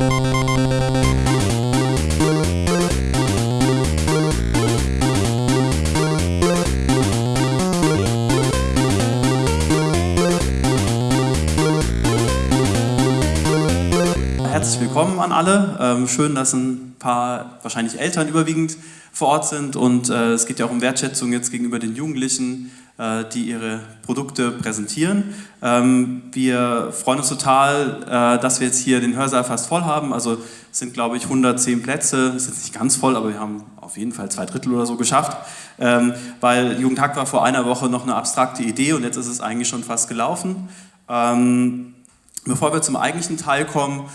Herzlich willkommen an alle. Ähm, schön, dass ein paar, wahrscheinlich Eltern überwiegend, vor Ort sind und äh, es geht ja auch um Wertschätzung jetzt gegenüber den Jugendlichen, die ihre Produkte präsentieren. Ähm, wir freuen uns total, äh, dass wir jetzt hier den Hörsaal fast voll haben. Also es sind, glaube ich, 110 Plätze. Es ist nicht ganz voll, aber wir haben auf jeden Fall zwei Drittel oder so geschafft. Ähm, weil Jugendhack war vor einer Woche noch eine abstrakte Idee und jetzt ist es eigentlich schon fast gelaufen. Ähm, bevor wir zum eigentlichen Teil kommen, äh,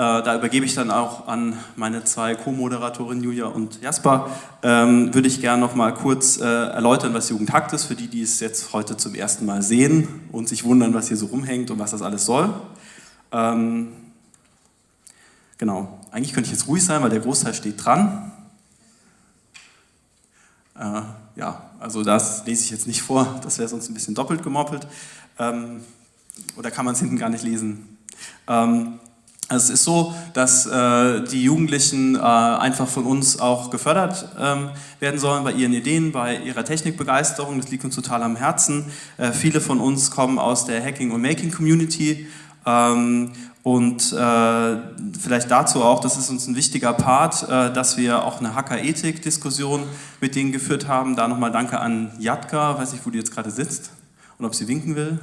da übergebe ich dann auch an meine zwei Co-Moderatorinnen Julia und Jasper. Ähm, würde ich gerne noch mal kurz äh, erläutern, was Jugendhakt ist, für die, die es jetzt heute zum ersten Mal sehen und sich wundern, was hier so rumhängt und was das alles soll. Ähm, genau, eigentlich könnte ich jetzt ruhig sein, weil der Großteil steht dran. Äh, ja, also das lese ich jetzt nicht vor, das wäre sonst ein bisschen doppelt gemoppelt. Ähm, oder kann man es hinten gar nicht lesen? Ähm, also es ist so, dass äh, die Jugendlichen äh, einfach von uns auch gefördert ähm, werden sollen bei ihren Ideen, bei ihrer Technikbegeisterung. Das liegt uns total am Herzen. Äh, viele von uns kommen aus der Hacking- und Making-Community. Ähm, und äh, vielleicht dazu auch, das ist uns ein wichtiger Part, äh, dass wir auch eine Hacker-Ethik-Diskussion mit denen geführt haben. Da nochmal danke an Jatka, weiß nicht, wo die jetzt gerade sitzt und ob sie winken will.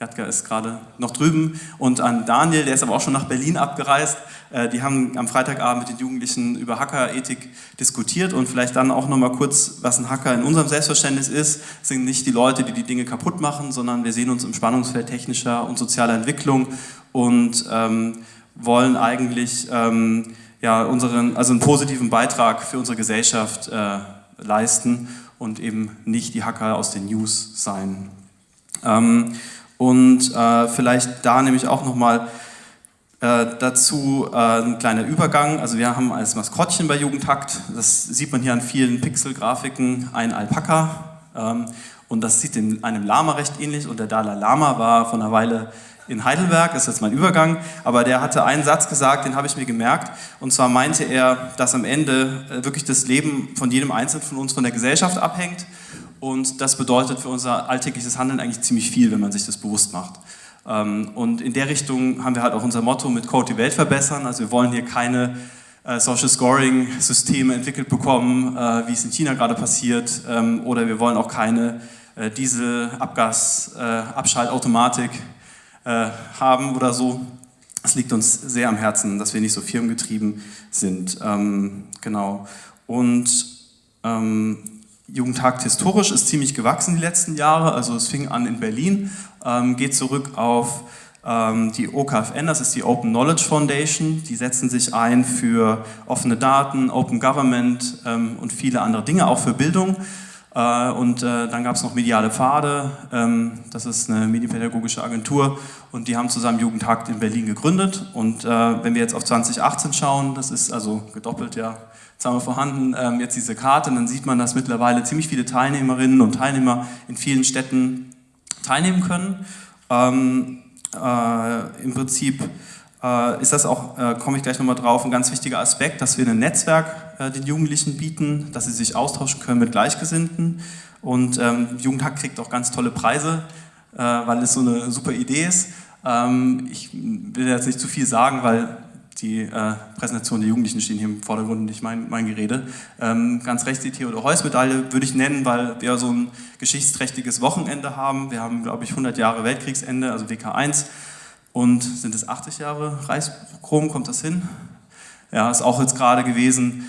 Jatka ist gerade noch drüben und an Daniel, der ist aber auch schon nach Berlin abgereist. Äh, die haben am Freitagabend mit den Jugendlichen über Hackerethik diskutiert und vielleicht dann auch nochmal kurz, was ein Hacker in unserem Selbstverständnis ist. Es sind nicht die Leute, die die Dinge kaputt machen, sondern wir sehen uns im Spannungsfeld technischer und sozialer Entwicklung und ähm, wollen eigentlich ähm, ja, unseren, also einen positiven Beitrag für unsere Gesellschaft äh, leisten und eben nicht die Hacker aus den News sein. Ähm, und äh, vielleicht da nämlich auch nochmal äh, dazu äh, ein kleiner Übergang. Also wir haben als Maskottchen bei Jugendhakt, das sieht man hier an vielen Pixel-Grafiken, ein Alpaka. Ähm, und das sieht in einem Lama recht ähnlich. Und der Dalai Lama war vor einer Weile in Heidelberg, das ist jetzt mein Übergang, aber der hatte einen Satz gesagt, den habe ich mir gemerkt, und zwar meinte er, dass am Ende äh, wirklich das Leben von jedem Einzelnen von uns von der Gesellschaft abhängt und das bedeutet für unser alltägliches Handeln eigentlich ziemlich viel, wenn man sich das bewusst macht. Ähm, und in der Richtung haben wir halt auch unser Motto mit Code die Welt verbessern. Also wir wollen hier keine äh, Social Scoring Systeme entwickelt bekommen, äh, wie es in China gerade passiert, ähm, oder wir wollen auch keine äh, Dieselabgasabschaltautomatik haben oder so. Es liegt uns sehr am Herzen, dass wir nicht so firmengetrieben sind. Ähm, genau. Und Jugendhakt historisch ist ziemlich gewachsen die letzten Jahre, also es fing an in Berlin, ähm, geht zurück auf ähm, die OKFN, das ist die Open Knowledge Foundation, die setzen sich ein für offene Daten, Open Government ähm, und viele andere Dinge, auch für Bildung. Äh, und äh, dann gab es noch Mediale Pfade, ähm, das ist eine medienpädagogische Agentur und die haben zusammen Jugendhakt in Berlin gegründet. Und äh, wenn wir jetzt auf 2018 schauen, das ist also gedoppelt ja Haben wir vorhanden ähm, jetzt diese Karte und dann sieht man, dass mittlerweile ziemlich viele Teilnehmerinnen und Teilnehmer in vielen Städten teilnehmen können. Ähm, äh, Im Prinzip äh, ist das auch, äh, komme ich gleich nochmal drauf, ein ganz wichtiger Aspekt, dass wir ein Netzwerk äh, den Jugendlichen bieten, dass sie sich austauschen können mit Gleichgesinnten. Und ähm, Jugendhack kriegt auch ganz tolle Preise, äh, weil es so eine super Idee ist. Ähm, ich will jetzt nicht zu viel sagen, weil die äh, Präsentation der Jugendlichen stehen hier im Vordergrund, nicht mein, mein Gerede. Ähm, ganz rechts die Theodor-Heuss-Medaille würde ich nennen, weil wir so ein geschichtsträchtiges Wochenende haben. Wir haben, glaube ich, 100 Jahre Weltkriegsende, also WK1. Und sind es 80 Jahre Reichschrom, kommt das hin? Ja, ist auch jetzt gerade gewesen.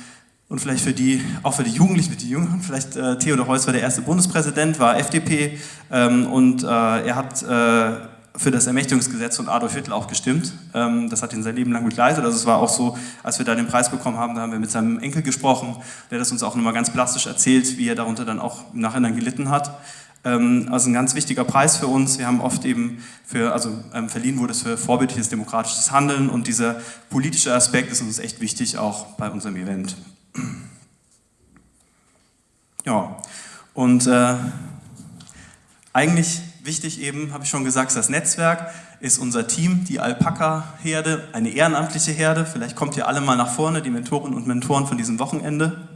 Und vielleicht für die, auch für die Jugendlichen, die Jüngeren, vielleicht äh, Theodor Heuss war der erste Bundespräsident, war FDP ähm, und äh, er hat äh, für das Ermächtigungsgesetz von Adolf Hitler auch gestimmt. Ähm, das hat ihn sein Leben lang begleitet. Also es war auch so, als wir da den Preis bekommen haben, da haben wir mit seinem Enkel gesprochen, der das uns auch nochmal ganz plastisch erzählt, wie er darunter dann auch im Nachhinein gelitten hat. Ähm, also ein ganz wichtiger Preis für uns. Wir haben oft eben für, also ähm, verliehen wurde es für vorbildliches demokratisches Handeln und dieser politische Aspekt ist uns echt wichtig, auch bei unserem Event. Ja, und äh, eigentlich wichtig eben, habe ich schon gesagt, das Netzwerk. ist unser Team, die Alpaka-Herde, eine ehrenamtliche Herde. Vielleicht kommt ihr alle mal nach vorne, die Mentorinnen und Mentoren von diesem Wochenende.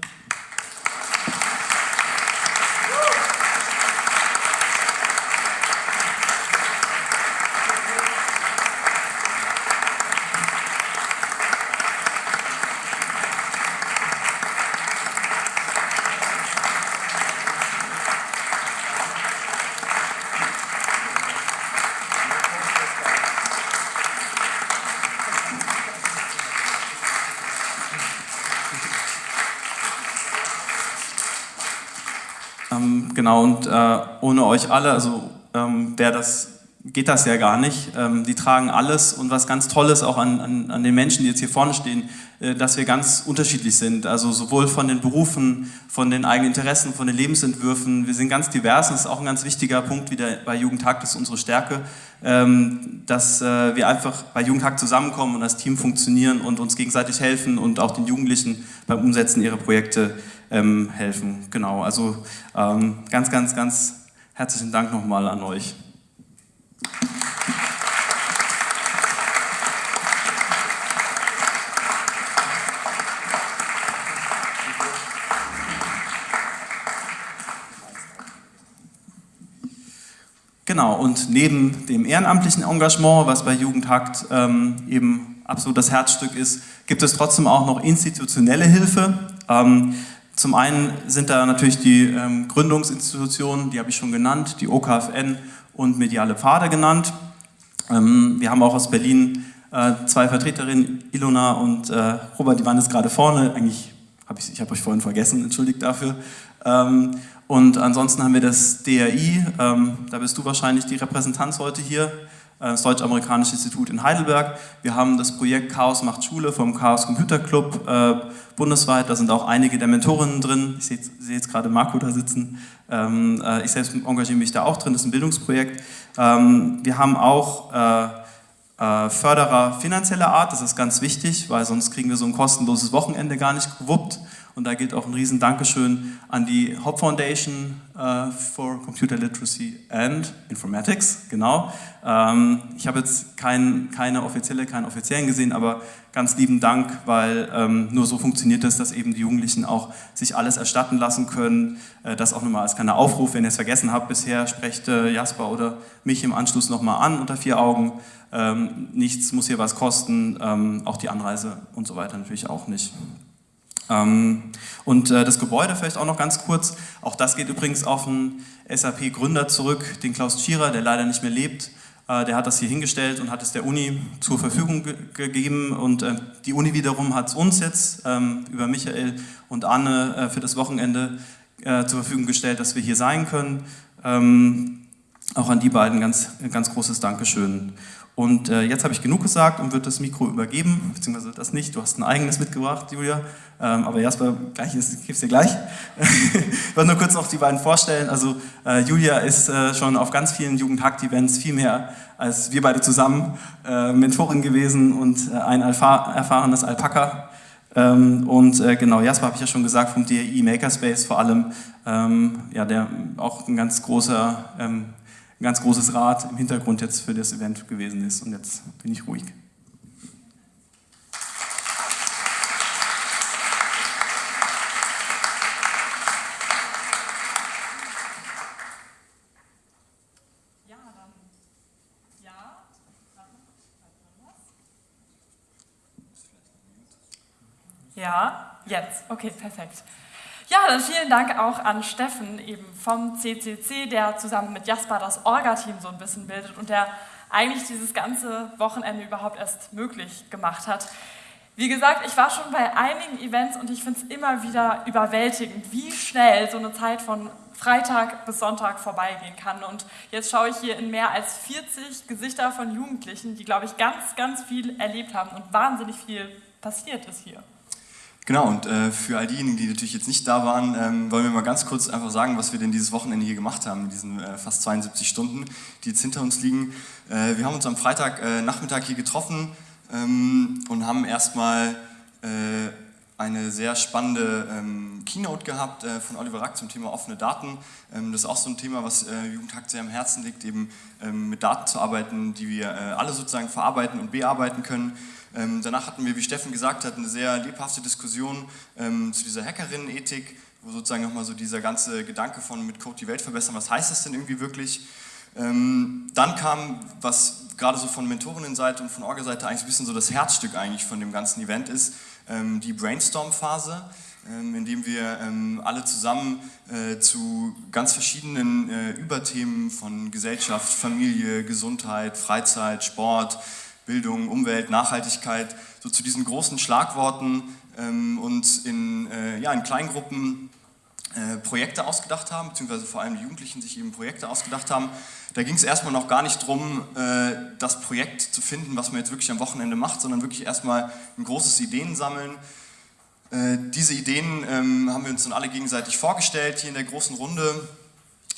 Genau, und äh, ohne euch alle, also ähm, das, geht das ja gar nicht. Ähm, die tragen alles und was ganz Tolles auch an, an, an den Menschen, die jetzt hier vorne stehen, äh, dass wir ganz unterschiedlich sind. Also sowohl von den Berufen, von den eigenen Interessen, von den Lebensentwürfen. Wir sind ganz divers und das ist auch ein ganz wichtiger Punkt wieder bei Jugendtag, das ist unsere Stärke, ähm, dass äh, wir einfach bei Jugendtag zusammenkommen und als Team funktionieren und uns gegenseitig helfen und auch den Jugendlichen beim Umsetzen ihrer Projekte ähm, helfen. Genau, also ähm, ganz, ganz, ganz herzlichen Dank nochmal an euch. Genau, und neben dem ehrenamtlichen Engagement, was bei Jugendhakt ähm, eben absolut das Herzstück ist, gibt es trotzdem auch noch institutionelle Hilfe. Ähm, zum einen sind da natürlich die ähm, Gründungsinstitutionen, die habe ich schon genannt, die OKFN und Mediale Pfade genannt. Ähm, wir haben auch aus Berlin äh, zwei Vertreterinnen, Ilona und äh, Robert, die waren jetzt gerade vorne. Eigentlich habe ich, ich habe euch vorhin vergessen, entschuldigt dafür. Ähm, und ansonsten haben wir das DRI, ähm, da bist du wahrscheinlich die Repräsentanz heute hier. Äh, das Deutsch-Amerikanische Institut in Heidelberg. Wir haben das Projekt Chaos macht Schule vom Chaos Computer Club äh, bundesweit. Da sind auch einige der Mentorinnen drin. Ich sehe, sehe jetzt gerade Marco da sitzen. Ähm, äh, ich selbst engagiere mich da auch drin. Das ist ein Bildungsprojekt. Ähm, wir haben auch äh, äh, Förderer finanzieller Art. Das ist ganz wichtig, weil sonst kriegen wir so ein kostenloses Wochenende gar nicht gewuppt. Und da gilt auch ein riesen Dankeschön an die Hop Foundation uh, for Computer Literacy and Informatics, genau. Ähm, ich habe jetzt kein, keine offizielle, keinen offiziellen gesehen, aber ganz lieben Dank, weil ähm, nur so funktioniert es, dass eben die Jugendlichen auch sich alles erstatten lassen können. Äh, das auch nochmal als kleiner Aufruf, wenn ihr es vergessen habt bisher, sprecht äh, Jasper oder mich im Anschluss nochmal an unter vier Augen. Ähm, nichts muss hier was kosten, auch die Anreise und so weiter natürlich auch nicht. Ähm, und äh, das Gebäude vielleicht auch noch ganz kurz, auch das geht übrigens auf einen SAP-Gründer zurück, den Klaus Tschira, der leider nicht mehr lebt. Äh, der hat das hier hingestellt und hat es der Uni zur Verfügung ge gegeben und äh, die Uni wiederum hat es uns jetzt ähm, über Michael und Anne für das Wochenende zur Verfügung gestellt, dass wir hier sein können. Ähm, auch an die beiden ganz, ganz großes Dankeschön. Und äh, jetzt habe ich genug gesagt und würde das Mikro übergeben, beziehungsweise das nicht. Du hast ein eigenes mitgebracht, Julia. Ähm, aber Jasper, gleich ist, gebe es dir gleich. ich wollte nur kurz noch die beiden vorstellen. Also äh, Julia ist äh, schon auf ganz vielen Jugendhakt-Events viel mehr als wir beide zusammen äh, Mentorin gewesen und äh, ein erfahrenes Alpaka. Ähm, und äh, genau, Jasper habe ich ja schon gesagt, vom DRI Makerspace vor allem, ähm, ja, der auch ein ganz großer ähm, ein ganz großes Rad im Hintergrund jetzt für das Event gewesen ist. Und jetzt bin ich ruhig. Ja, jetzt. Okay, perfekt. Ja, dann vielen Dank auch an Steffen eben vom CCC, der zusammen mit Jasper das Orga-Team so ein bisschen bildet und der eigentlich dieses ganze Wochenende überhaupt erst möglich gemacht hat. Wie gesagt, ich war schon bei einigen Events und ich finde es immer wieder überwältigend, wie schnell so eine Zeit von Freitag bis Sonntag vorbeigehen kann. Und jetzt schaue ich hier in mehr als 40 Gesichter von Jugendlichen, die, glaube ich, ganz, ganz viel erlebt haben und wahnsinnig viel passiert ist hier. Genau, und äh, für all diejenigen, die natürlich jetzt nicht da waren, ähm, wollen wir mal ganz kurz einfach sagen, was wir denn dieses Wochenende hier gemacht haben, in diesen äh, fast 72 Stunden, die jetzt hinter uns liegen. Äh, wir haben uns am Freitagnachmittag äh, hier getroffen ähm, und haben erstmal äh, eine sehr spannende ähm, Keynote gehabt äh, von Oliver Rack zum Thema offene Daten. Ähm, das ist auch so ein Thema, was äh, Jugendhakt sehr am Herzen liegt, eben ähm, mit Daten zu arbeiten, die wir äh, alle sozusagen verarbeiten und bearbeiten können. Ähm, danach hatten wir, wie Steffen gesagt hat, eine sehr lebhafte Diskussion ähm, zu dieser Hackerinnen-Ethik, wo sozusagen nochmal so dieser ganze Gedanke von mit Code die Welt verbessern, was heißt das denn irgendwie wirklich? Ähm, dann kam, was gerade so von Mentorinnenseite und von Orga-Seite eigentlich ein bisschen so das Herzstück eigentlich von dem ganzen Event ist, ähm, die Brainstorm-Phase, ähm, in dem wir ähm, alle zusammen äh, zu ganz verschiedenen äh, Überthemen von Gesellschaft, Familie, Gesundheit, Freizeit, Sport, Bildung, Umwelt, Nachhaltigkeit, so zu diesen großen Schlagworten ähm, uns in, äh, ja, in Kleingruppen äh, Projekte ausgedacht haben, beziehungsweise vor allem die Jugendlichen sich eben Projekte ausgedacht haben. Da ging es erstmal noch gar nicht darum, äh, das Projekt zu finden, was man jetzt wirklich am Wochenende macht, sondern wirklich erstmal ein großes Ideen sammeln. Äh, diese Ideen ähm, haben wir uns dann alle gegenseitig vorgestellt, hier in der großen Runde,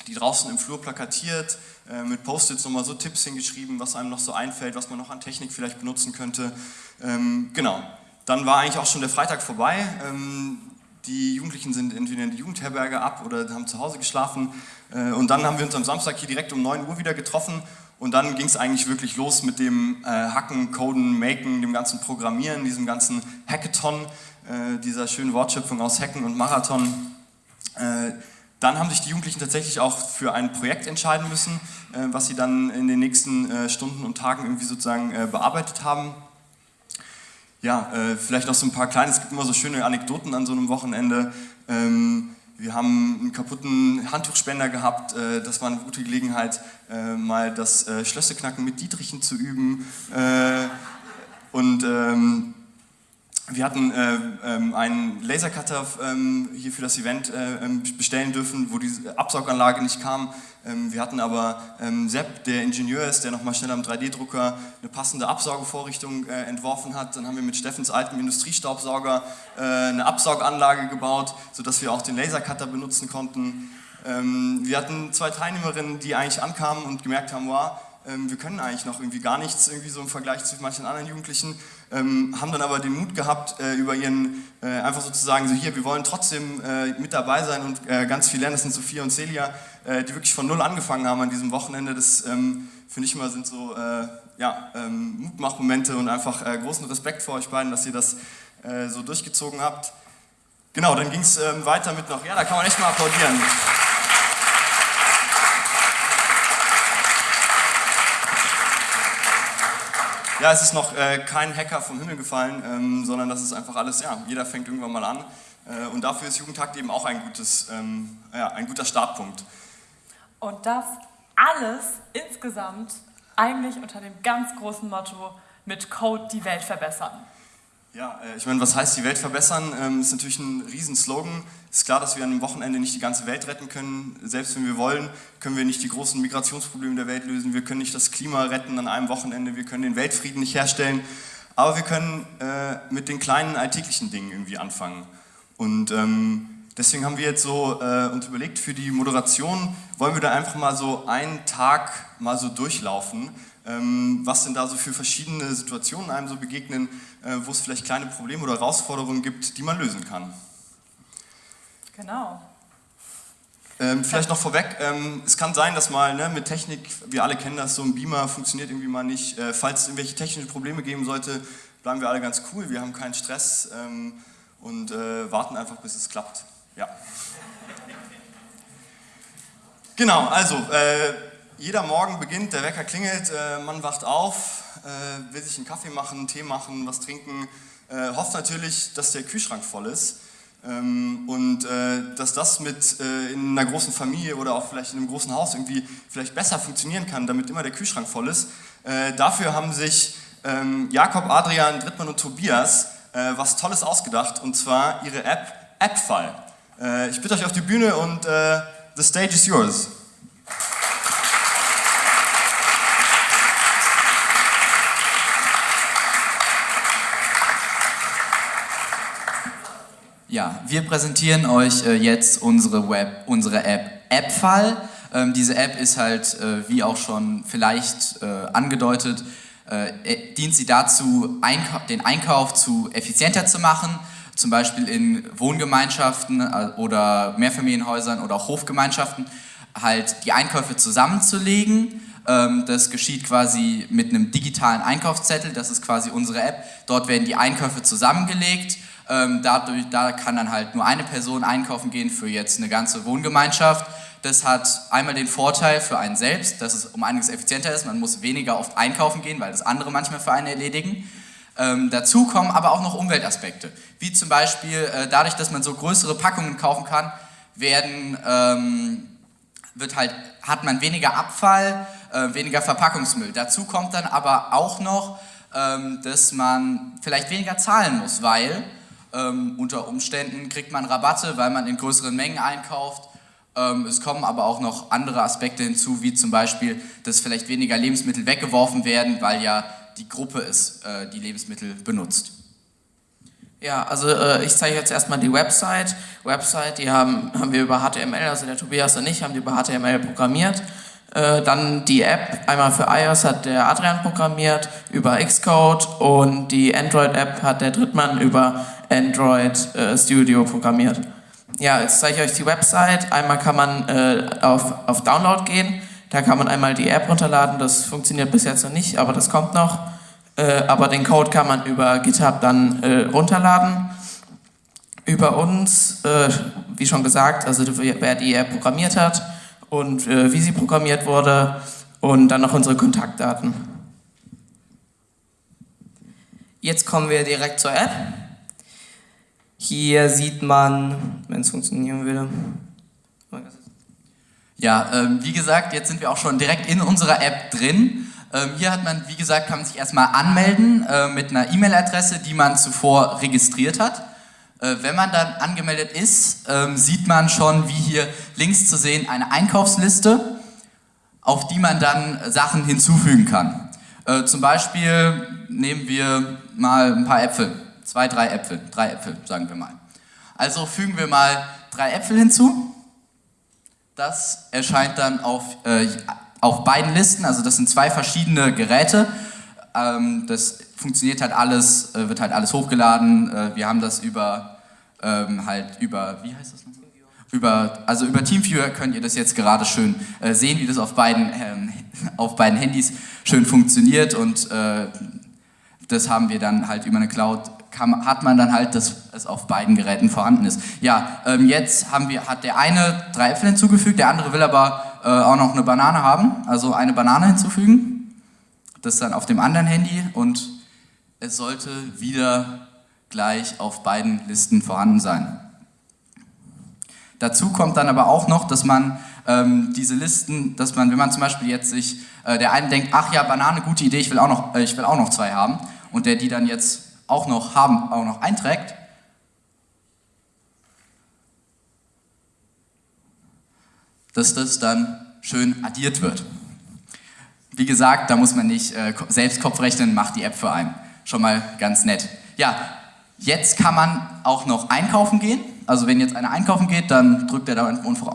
die draußen im Flur plakatiert, mit Post-its nochmal so Tipps hingeschrieben, was einem noch so einfällt, was man noch an Technik vielleicht benutzen könnte. Ähm, genau. Dann war eigentlich auch schon der Freitag vorbei. Ähm, die Jugendlichen sind entweder in die Jugendherberge ab oder haben zu Hause geschlafen. Äh, und dann haben wir uns am Samstag hier direkt um 9 Uhr wieder getroffen. Und dann ging es eigentlich wirklich los mit dem äh, Hacken, Coden, Maken, dem ganzen Programmieren, diesem ganzen Hackathon, äh, dieser schönen Wortschöpfung aus Hacken und Marathon. Dann haben sich die Jugendlichen tatsächlich auch für ein Projekt entscheiden müssen, was sie dann in den nächsten Stunden und Tagen irgendwie sozusagen bearbeitet haben ja, äh, vielleicht noch so ein paar kleine, es gibt immer so schöne Anekdoten an so einem Wochenende. Ähm, wir haben einen kaputten Handtuchspender gehabt, äh, das war eine gute Gelegenheit, äh, mal das äh, Schlösseknacken mit Dietrichen zu üben. Äh, und ähm, wir hatten äh, ähm, einen Lasercutter ähm, hier für das Event äh, ähm, bestellen dürfen, wo die Absauganlage nicht kam. Ähm, wir hatten aber ähm, Sepp, der Ingenieur ist, der nochmal schnell am 3D-Drucker eine passende Absaugevorrichtung äh, entworfen hat. Dann haben wir mit Steffens altem Industriestaubsauger äh, eine Absauganlage gebaut, sodass wir auch den Lasercutter benutzen konnten. Ähm, wir hatten zwei Teilnehmerinnen, die eigentlich ankamen und gemerkt haben, wow, ähm, wir können eigentlich noch irgendwie gar nichts, irgendwie so im Vergleich zu manchen anderen Jugendlichen, ähm, haben dann aber den Mut gehabt, äh, über ihren, äh, einfach sozusagen so hier, wir wollen trotzdem äh, mit dabei sein und äh, ganz viel lernen, das sind Sophia und Celia, äh, die wirklich von Null angefangen haben an diesem Wochenende, das ähm, finde ich immer sind so äh, ja, ähm, Mutmachmomente und einfach großen Respekt vor euch beiden, dass ihr das so durchgezogen habt. Genau, dann ging es ähm, weiter mit noch, ja, da kann man echt mal applaudieren. Ja, es ist noch äh, kein Hacker vom Himmel gefallen, ähm, sondern das ist einfach alles, ja, jeder fängt irgendwann mal an. Äh, und dafür ist Jugendtakt eben auch ein, gutes, ähm, ja, ein guter Startpunkt. Und das alles insgesamt eigentlich unter dem ganz großen Motto, mit Code die Welt verbessern. Ja, äh, ich meine, was heißt die Welt verbessern? Ähm, ist natürlich ein Riesenslogan. Ist klar, dass wir an einem Wochenende nicht die ganze Welt retten können. Selbst wenn wir wollen, können wir nicht die großen Migrationsprobleme der Welt lösen. Wir können nicht das Klima retten an einem Wochenende. Wir können den Weltfrieden nicht herstellen. Aber wir können äh, mit den kleinen alltäglichen Dingen irgendwie anfangen. Und ähm, deswegen haben wir jetzt so äh, uns überlegt, für die Moderation wollen wir da einfach mal so einen Tag mal so durchlaufen was denn da so für verschiedene Situationen einem so begegnen, äh, wo es vielleicht kleine Probleme oder Herausforderungen gibt, die man lösen kann. Genau. Ähm, vielleicht noch vorweg, ähm, es kann sein, dass mal ne, mit Technik, wir alle kennen das, so ein Beamer funktioniert irgendwie mal nicht. Äh, falls es irgendwelche technischen Probleme geben sollte, bleiben wir alle ganz cool, wir haben keinen Stress ähm, und äh, warten einfach, bis es klappt. Ja. Genau, also äh, jeder Morgen beginnt, der Wecker klingelt, äh, man wacht auf, äh, will sich einen Kaffee machen, einen Tee machen, was trinken, äh, hofft natürlich, dass der Kühlschrank voll ist ähm, und dass das mit in einer großen Familie oder auch vielleicht in einem großen Haus irgendwie vielleicht besser funktionieren kann, damit immer der Kühlschrank voll ist. Dafür haben sich ähm, Jakob, Adrian, Drittmann und Tobias was Tolles ausgedacht und zwar ihre App AppFile. ich bitte euch auf die Bühne und the stage is yours. Ja, wir präsentieren euch äh, jetzt unsere, Web, unsere App AppFall. Ähm, diese App ist halt, äh, wie auch schon vielleicht äh, angedeutet, dient sie dazu, den Einkauf zu effizienter zu machen, zum Beispiel in Wohngemeinschaften oder Mehrfamilienhäusern oder auch Hofgemeinschaften, halt die Einkäufe zusammenzulegen. Ähm, das geschieht quasi mit einem digitalen Einkaufszettel, das ist quasi unsere App. Dort werden die Einkäufe zusammengelegt. Ähm, dadurch, da kann dann halt nur eine Person einkaufen gehen für jetzt eine ganze Wohngemeinschaft. Das hat einmal den Vorteil für einen selbst, dass es um einiges effizienter ist. Man muss weniger oft einkaufen gehen, weil das andere manchmal für einen erledigen. Ähm, dazu kommen aber auch noch Umweltaspekte, wie zum Beispiel äh, dadurch, dass man so größere Packungen kaufen kann, werden, ähm, wird halt, hat man weniger Abfall, äh, weniger Verpackungsmüll. Dazu kommt dann aber auch noch, ähm, dass man vielleicht weniger zahlen muss, weil ähm, unter Umständen kriegt man Rabatte, weil man in größeren Mengen einkauft. Ähm, es kommen aber auch noch andere Aspekte hinzu, wie zum Beispiel, dass vielleicht weniger Lebensmittel weggeworfen werden, weil ja die Gruppe ist, äh, die Lebensmittel benutzt. Ja, also äh, ich zeige jetzt erstmal die Website. Website, die haben, haben wir über HTML, also der Tobias und ich haben die über HTML programmiert. Äh, dann die App, einmal für iOS hat der Adrian programmiert über Xcode und die Android-App hat der Drittmann über Android äh, Studio programmiert. Ja, jetzt zeige ich euch die Website. Einmal kann man äh, auf, auf Download gehen da kann man einmal die App runterladen, das funktioniert bis jetzt noch nicht, aber das kommt noch. Äh, aber den Code kann man über GitHub dann äh, runterladen. Über uns, äh, wie schon gesagt, also wer die App programmiert hat und äh, wie sie programmiert wurde und dann noch unsere Kontaktdaten. Jetzt kommen wir direkt zur App. Hier sieht man, wenn es funktionieren würde, ja, ähm, wie gesagt, jetzt sind wir auch schon direkt in unserer App drin. Ähm, hier hat man, wie gesagt, kann man sich erstmal anmelden äh, mit einer E-Mail-Adresse, die man zuvor registriert hat. Äh, wenn man dann angemeldet ist, ähm, sieht man schon, wie hier links zu sehen, eine Einkaufsliste, auf die man dann Sachen hinzufügen kann. Äh, zum Beispiel nehmen wir mal ein paar Äpfel, zwei, drei Äpfel, drei Äpfel, sagen wir mal. Also fügen wir mal drei Äpfel hinzu. Das erscheint dann auf, äh, auf beiden Listen, also das sind zwei verschiedene Geräte. Ähm, das funktioniert halt alles, äh, wird halt alles hochgeladen. Äh, wir haben das über, ähm, halt über, wie heißt das noch? Über, also über TeamViewer könnt ihr das jetzt gerade schön äh, sehen, wie das auf beiden, ähm, auf beiden Handys schön funktioniert und äh, das haben wir dann halt über eine Cloud kann, hat man dann halt, dass es auf beiden Geräten vorhanden ist. Ja, ähm, jetzt haben wir, hat der eine drei Äpfel hinzugefügt, der andere will aber äh, auch noch eine Banane haben, also eine Banane hinzufügen. Das dann auf dem anderen Handy und es sollte wieder gleich auf beiden Listen vorhanden sein. Dazu kommt dann aber auch noch, dass man ähm, diese Listen, dass man, wenn man zum Beispiel jetzt sich, äh, der eine denkt, ach ja, Banane, gute Idee, ich will auch noch, äh, ich will auch noch zwei haben und der die dann jetzt auch noch haben, auch noch einträgt, dass das dann schön addiert wird. Wie gesagt, da muss man nicht äh, selbst Kopf rechnen, macht die App für einen. Schon mal ganz nett. Ja, jetzt kann man auch noch einkaufen gehen. Also wenn jetzt einer einkaufen geht, dann drückt er da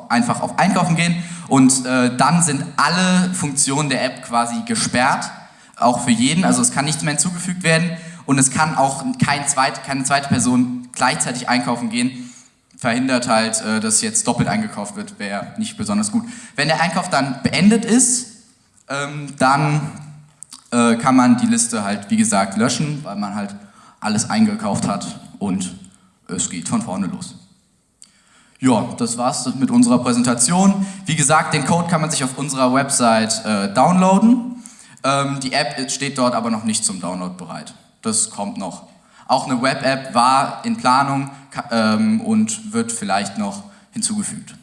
einfach auf Einkaufen gehen und äh, dann sind alle Funktionen der App quasi gesperrt, auch für jeden. Also es kann nichts mehr hinzugefügt werden und es kann auch kein zweit, keine zweite Person gleichzeitig einkaufen gehen. Verhindert halt, äh, dass jetzt doppelt eingekauft wird, wäre nicht besonders gut. Wenn der Einkauf dann beendet ist, ähm, dann äh, kann man die Liste halt, wie gesagt, löschen, weil man halt alles eingekauft hat und es geht von vorne los. Ja, das war's mit unserer Präsentation. Wie gesagt, den Code kann man sich auf unserer Website äh, downloaden. Ähm, die App steht dort aber noch nicht zum Download bereit das kommt noch. Auch eine Web-App war in Planung ähm, und wird vielleicht noch hinzugefügt.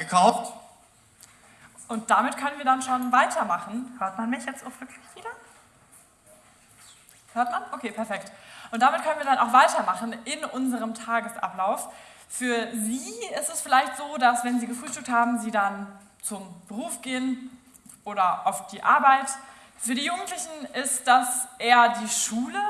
Eingekauft. Und damit können wir dann schon weitermachen. Hört man mich jetzt auch wirklich wieder? Hört man? Okay, perfekt. Und damit können wir dann auch weitermachen in unserem Tagesablauf. Für Sie ist es vielleicht so, dass wenn Sie gefrühstückt haben, Sie dann zum Beruf gehen oder auf die Arbeit. Für die Jugendlichen ist das eher die Schule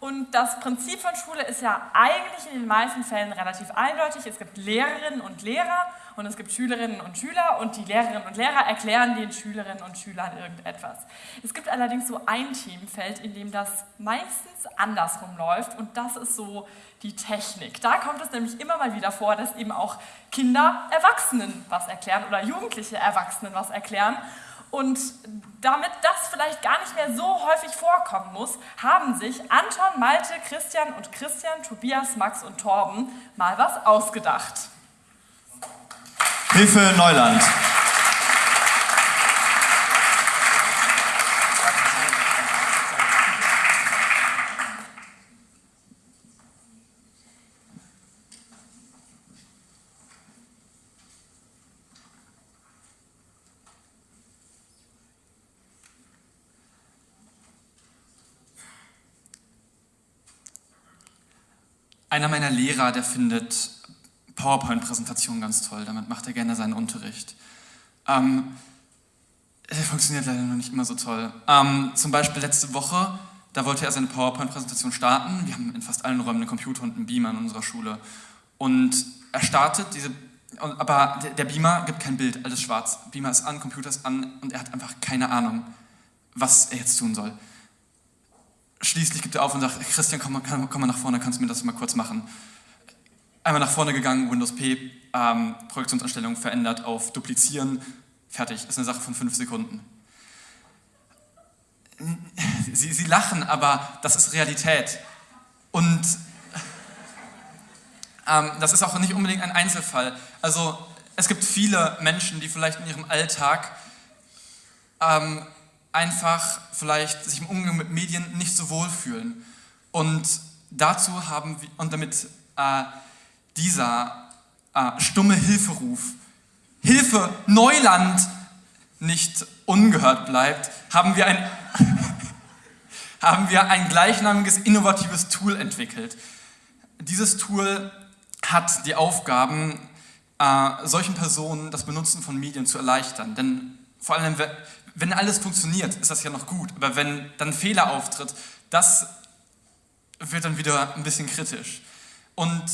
und das Prinzip von Schule ist ja eigentlich in den meisten Fällen relativ eindeutig. Es gibt Lehrerinnen und Lehrer und es gibt Schülerinnen und Schüler und die Lehrerinnen und Lehrer erklären den Schülerinnen und Schülern irgendetwas. Es gibt allerdings so ein Themenfeld, in dem das meistens andersrum läuft und das ist so die Technik. Da kommt es nämlich immer mal wieder vor, dass eben auch Kinder Erwachsenen was erklären oder Jugendliche Erwachsenen was erklären. Und damit das vielleicht gar nicht mehr so häufig vorkommen muss, haben sich Anton, Malte, Christian und Christian, Tobias, Max und Torben mal was ausgedacht. Hilfe Neuland. Einer meiner Lehrer, der findet PowerPoint-Präsentationen ganz toll. Damit macht er gerne seinen Unterricht. Ähm, funktioniert leider noch nicht immer so toll. Ähm, zum Beispiel letzte Woche, da wollte er seine PowerPoint-Präsentation starten. Wir haben in fast allen Räumen einen Computer und einen Beamer in unserer Schule. Und er startet diese, aber der Beamer gibt kein Bild, alles schwarz. Beamer ist an, Computer ist an und er hat einfach keine Ahnung, was er jetzt tun soll. Schließlich gibt er auf und sagt, Christian, komm, komm, komm mal nach vorne, kannst du mir das mal kurz machen. Einmal nach vorne gegangen, Windows P, ähm, Projektionsanstellung verändert auf Duplizieren, fertig, ist eine Sache von fünf Sekunden. Sie, sie lachen, aber das ist Realität. Und ähm, das ist auch nicht unbedingt ein Einzelfall. Also es gibt viele Menschen, die vielleicht in ihrem Alltag ähm, einfach vielleicht sich im Umgang mit Medien nicht so wohl fühlen. Und dazu haben wir, und damit äh, dieser äh, stumme Hilferuf, Hilfe, Neuland, nicht ungehört bleibt, haben wir ein, haben wir ein gleichnamiges innovatives Tool entwickelt. Dieses Tool hat die Aufgaben, äh, solchen Personen das Benutzen von Medien zu erleichtern. Denn vor allem, wenn alles funktioniert, ist das ja noch gut. Aber wenn dann Fehler auftritt, das wird dann wieder ein bisschen kritisch. Und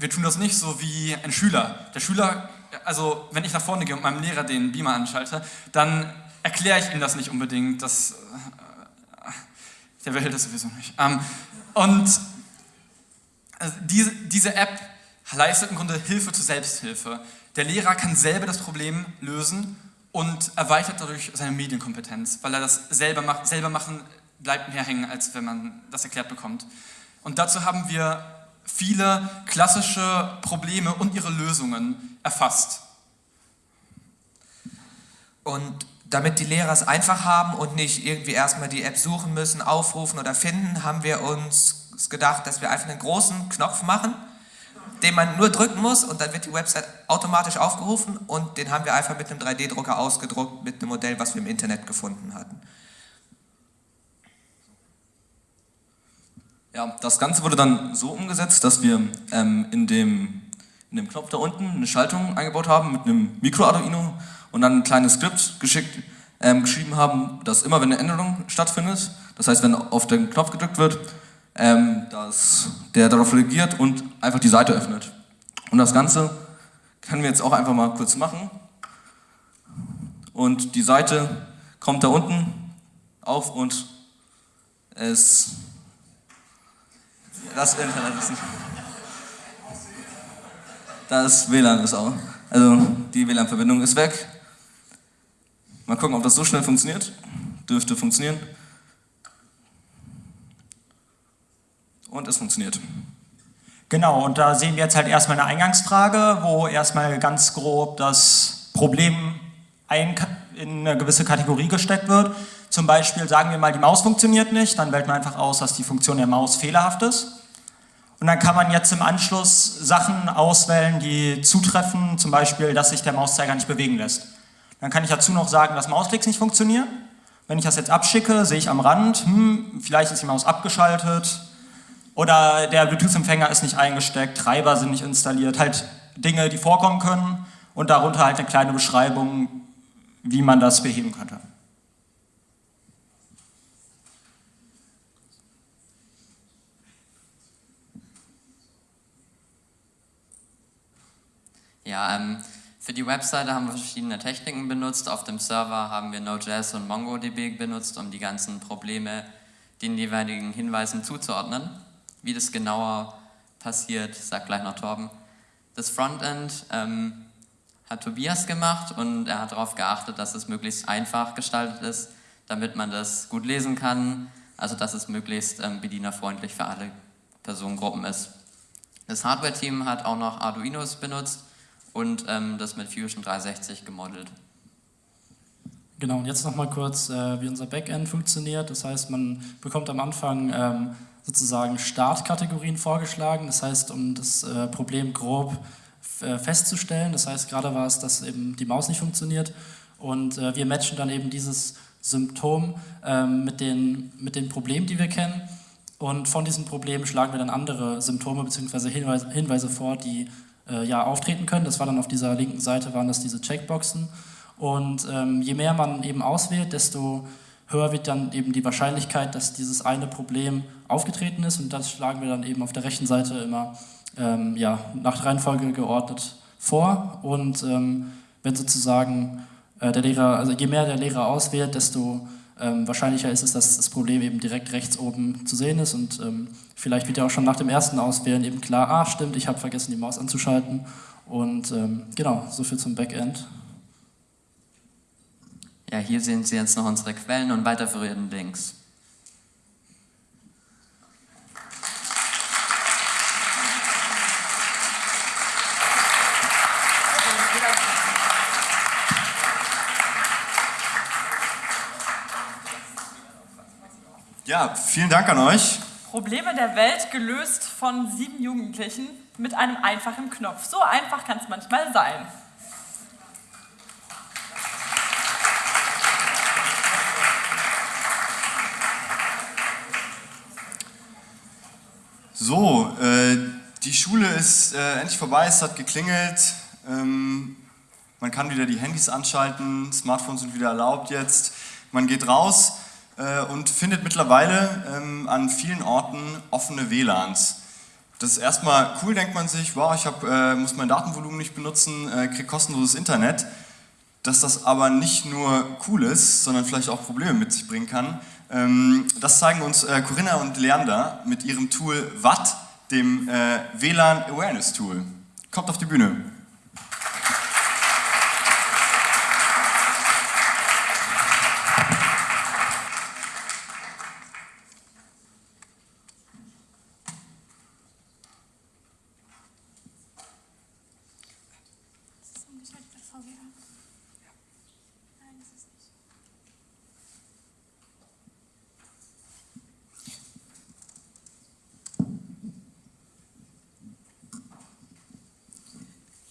wir tun das nicht so wie ein Schüler. Der Schüler, also wenn ich nach vorne gehe und meinem Lehrer den Beamer anschalte, dann erkläre ich ihm das nicht unbedingt. Das, äh, der will das sowieso nicht. Ähm, und also diese, diese App leistet im Grunde Hilfe zur Selbsthilfe. Der Lehrer kann selber das Problem lösen und erweitert dadurch seine Medienkompetenz, weil er das selber macht. Selber machen bleibt mehr hängen, als wenn man das erklärt bekommt. Und dazu haben wir viele klassische Probleme und ihre Lösungen erfasst. Und damit die Lehrer es einfach haben und nicht irgendwie erstmal die App suchen müssen, aufrufen oder finden, haben wir uns gedacht, dass wir einfach einen großen Knopf machen, den man nur drücken muss und dann wird die Website automatisch aufgerufen und den haben wir einfach mit einem 3D-Drucker ausgedruckt mit einem Modell, was wir im Internet gefunden hatten. Ja, das Ganze wurde dann so umgesetzt, dass wir ähm, in, dem, in dem Knopf da unten eine Schaltung eingebaut haben mit einem Micro-Arduino und dann ein kleines Skript geschickt, ähm, geschrieben haben, dass immer wenn eine Änderung stattfindet, das heißt wenn auf den Knopf gedrückt wird, ähm, dass der darauf reagiert und einfach die Seite öffnet. Und das Ganze können wir jetzt auch einfach mal kurz machen. Und die Seite kommt da unten auf und es das Internet ist nicht. Das WLAN ist auch. Also die WLAN-Verbindung ist weg. Mal gucken, ob das so schnell funktioniert. Dürfte funktionieren. Und es funktioniert. Genau, und da sehen wir jetzt halt erstmal eine Eingangsfrage, wo erstmal ganz grob das Problem in eine gewisse Kategorie gesteckt wird. Zum Beispiel sagen wir mal, die Maus funktioniert nicht, dann wählt man einfach aus, dass die Funktion der Maus fehlerhaft ist. Und dann kann man jetzt im Anschluss Sachen auswählen, die zutreffen, zum Beispiel, dass sich der Mauszeiger nicht bewegen lässt. Dann kann ich dazu noch sagen, dass Mausklicks nicht funktionieren, Wenn ich das jetzt abschicke, sehe ich am Rand, hm, vielleicht ist die Maus abgeschaltet oder der Bluetooth-Empfänger ist nicht eingesteckt, Treiber sind nicht installiert, halt Dinge, die vorkommen können und darunter halt eine kleine Beschreibung, wie man das beheben könnte. Ja, ähm, für die Webseite haben wir verschiedene Techniken benutzt. Auf dem Server haben wir Node.js und MongoDB benutzt, um die ganzen Probleme den jeweiligen Hinweisen zuzuordnen. Wie das genauer passiert, sagt gleich noch Torben. Das Frontend ähm, hat Tobias gemacht und er hat darauf geachtet, dass es möglichst einfach gestaltet ist, damit man das gut lesen kann, also dass es möglichst ähm, bedienerfreundlich für alle Personengruppen ist. Das Hardware-Team hat auch noch Arduinos benutzt und ähm, das mit Fusion 360 gemodelt. Genau, und jetzt nochmal kurz, äh, wie unser Backend funktioniert. Das heißt, man bekommt am Anfang ähm, sozusagen Startkategorien vorgeschlagen. Das heißt, um das äh, Problem grob äh, festzustellen. Das heißt, gerade war es, dass eben die Maus nicht funktioniert. Und äh, wir matchen dann eben dieses Symptom ähm, mit, den, mit den Problemen, die wir kennen. Und von diesen Problemen schlagen wir dann andere Symptome bzw. Hinweise, Hinweise vor, die äh, ja, auftreten können. Das war dann auf dieser linken Seite, waren das diese Checkboxen. Und ähm, je mehr man eben auswählt, desto höher wird dann eben die Wahrscheinlichkeit, dass dieses eine Problem aufgetreten ist. Und das schlagen wir dann eben auf der rechten Seite immer ähm, ja, nach Reihenfolge geordnet vor. Und ähm, wenn sozusagen äh, der Lehrer, also je mehr der Lehrer auswählt, desto ähm, wahrscheinlicher ist es, dass das Problem eben direkt rechts oben zu sehen ist und ähm, vielleicht wird ja auch schon nach dem ersten Auswählen eben klar, ah stimmt, ich habe vergessen die Maus anzuschalten und ähm, genau, so viel zum Backend. Ja, hier sehen Sie jetzt noch unsere Quellen und weiterführenden Links. Ja, vielen Dank an euch. Probleme der Welt gelöst von sieben Jugendlichen mit einem einfachen Knopf. So einfach kann es manchmal sein. So, äh, die Schule ist äh, endlich vorbei, es hat geklingelt. Ähm, man kann wieder die Handys anschalten, Smartphones sind wieder erlaubt jetzt. Man geht raus äh, und findet mittlerweile ähm, an vielen Orten offene WLANs. Das ist erstmal cool, denkt man sich, wow, ich hab, äh, muss mein Datenvolumen nicht benutzen, äh, kriege kostenloses Internet. Dass das aber nicht nur cool ist, sondern vielleicht auch Probleme mit sich bringen kann, ähm, das zeigen uns äh, Corinna und Leander mit ihrem Tool Watt, dem WLAN Awareness Tool. Kommt auf die Bühne.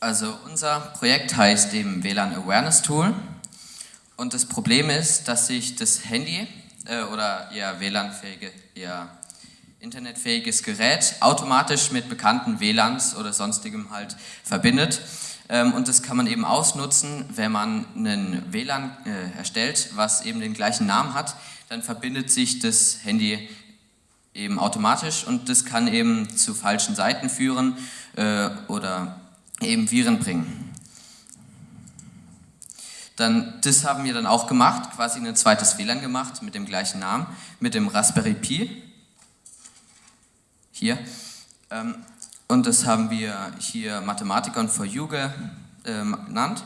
Also unser Projekt heißt eben WLAN Awareness Tool und das Problem ist, dass sich das Handy äh, oder eher WLAN-fähige, eher internetfähiges Gerät automatisch mit bekannten WLANs oder sonstigem halt verbindet. Ähm, und das kann man eben ausnutzen, wenn man einen WLAN äh, erstellt, was eben den gleichen Namen hat, dann verbindet sich das Handy eben automatisch und das kann eben zu falschen Seiten führen äh, oder eben Viren bringen. Dann, das haben wir dann auch gemacht, quasi ein zweites WLAN gemacht mit dem gleichen Namen, mit dem Raspberry Pi. Hier. Ähm, und das haben wir hier Mathematikon for You ähm, genannt.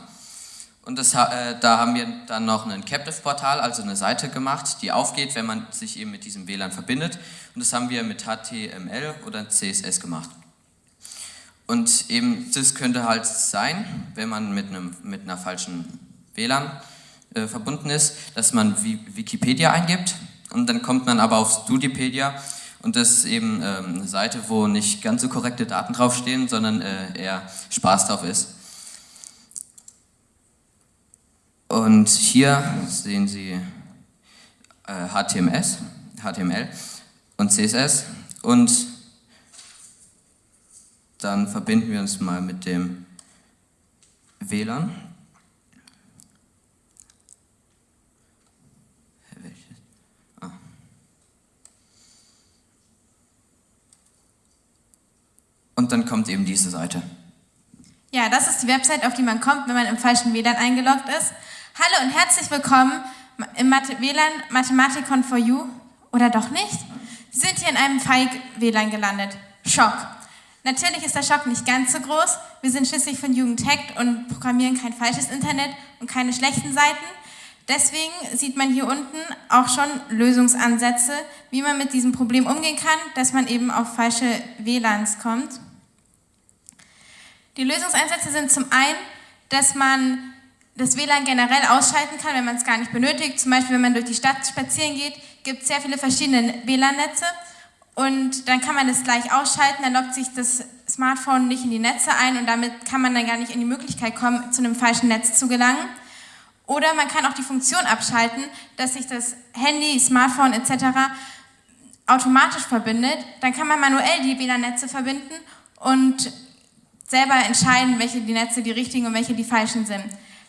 Und das, äh, da haben wir dann noch ein Captive-Portal, also eine Seite gemacht, die aufgeht, wenn man sich eben mit diesem WLAN verbindet. Und das haben wir mit HTML oder CSS gemacht. Und eben das könnte halt sein, wenn man mit, einem, mit einer falschen WLAN äh, verbunden ist, dass man Wikipedia eingibt und dann kommt man aber auf Studipedia und das ist eben ähm, eine Seite, wo nicht ganz so korrekte Daten draufstehen, sondern äh, eher Spaß drauf ist. Und hier sehen Sie äh, HTMS, HTML und CSS und dann verbinden wir uns mal mit dem WLAN. Ah. Und dann kommt eben diese Seite. Ja, das ist die Website, auf die man kommt, wenn man im falschen WLAN eingeloggt ist. Hallo und herzlich willkommen im Mathe WLAN Mathematikon for You. Oder doch nicht? Sie sind hier in einem Feig-WLAN gelandet. Schock. Natürlich ist der Schock nicht ganz so groß. Wir sind schließlich von Jugend Hackt und programmieren kein falsches Internet und keine schlechten Seiten. Deswegen sieht man hier unten auch schon Lösungsansätze, wie man mit diesem Problem umgehen kann, dass man eben auf falsche WLANs kommt. Die Lösungsansätze sind zum einen, dass man das WLAN generell ausschalten kann, wenn man es gar nicht benötigt. Zum Beispiel, wenn man durch die Stadt spazieren geht, gibt es sehr viele verschiedene WLAN-Netze und dann kann man es gleich ausschalten, dann lockt sich das Smartphone nicht in die Netze ein und damit kann man dann gar nicht in die Möglichkeit kommen, zu einem falschen Netz zu gelangen. Oder man kann auch die Funktion abschalten, dass sich das Handy, Smartphone etc. automatisch verbindet. Dann kann man manuell die WLAN-Netze verbinden und selber entscheiden, welche die Netze die richtigen und welche die falschen sind.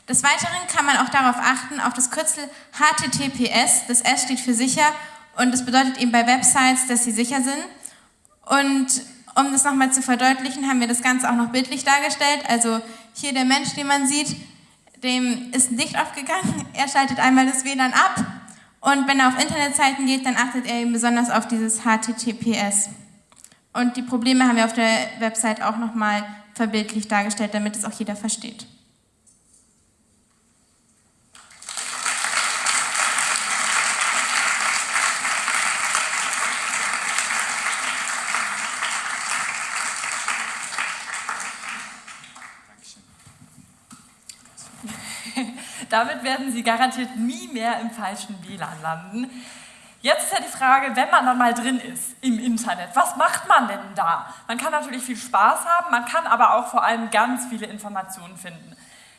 Des Weiteren kann man auch darauf achten, auf das Kürzel HTTPS. Das S steht für sicher und das bedeutet eben bei Websites, dass sie sicher sind. Und um das nochmal zu verdeutlichen, haben wir das Ganze auch noch bildlich dargestellt. Also hier der Mensch, den man sieht, dem ist ein Licht aufgegangen. Er schaltet einmal das WLAN ab und wenn er auf Internetseiten geht, dann achtet er eben besonders auf dieses HTTPS. Und die Probleme haben wir auf der Website auch nochmal verbildlich dargestellt, damit es auch jeder versteht. Damit werden Sie garantiert nie mehr im falschen WLAN landen. Jetzt ist ja die Frage, wenn man dann mal drin ist im Internet, was macht man denn da? Man kann natürlich viel Spaß haben, man kann aber auch vor allem ganz viele Informationen finden.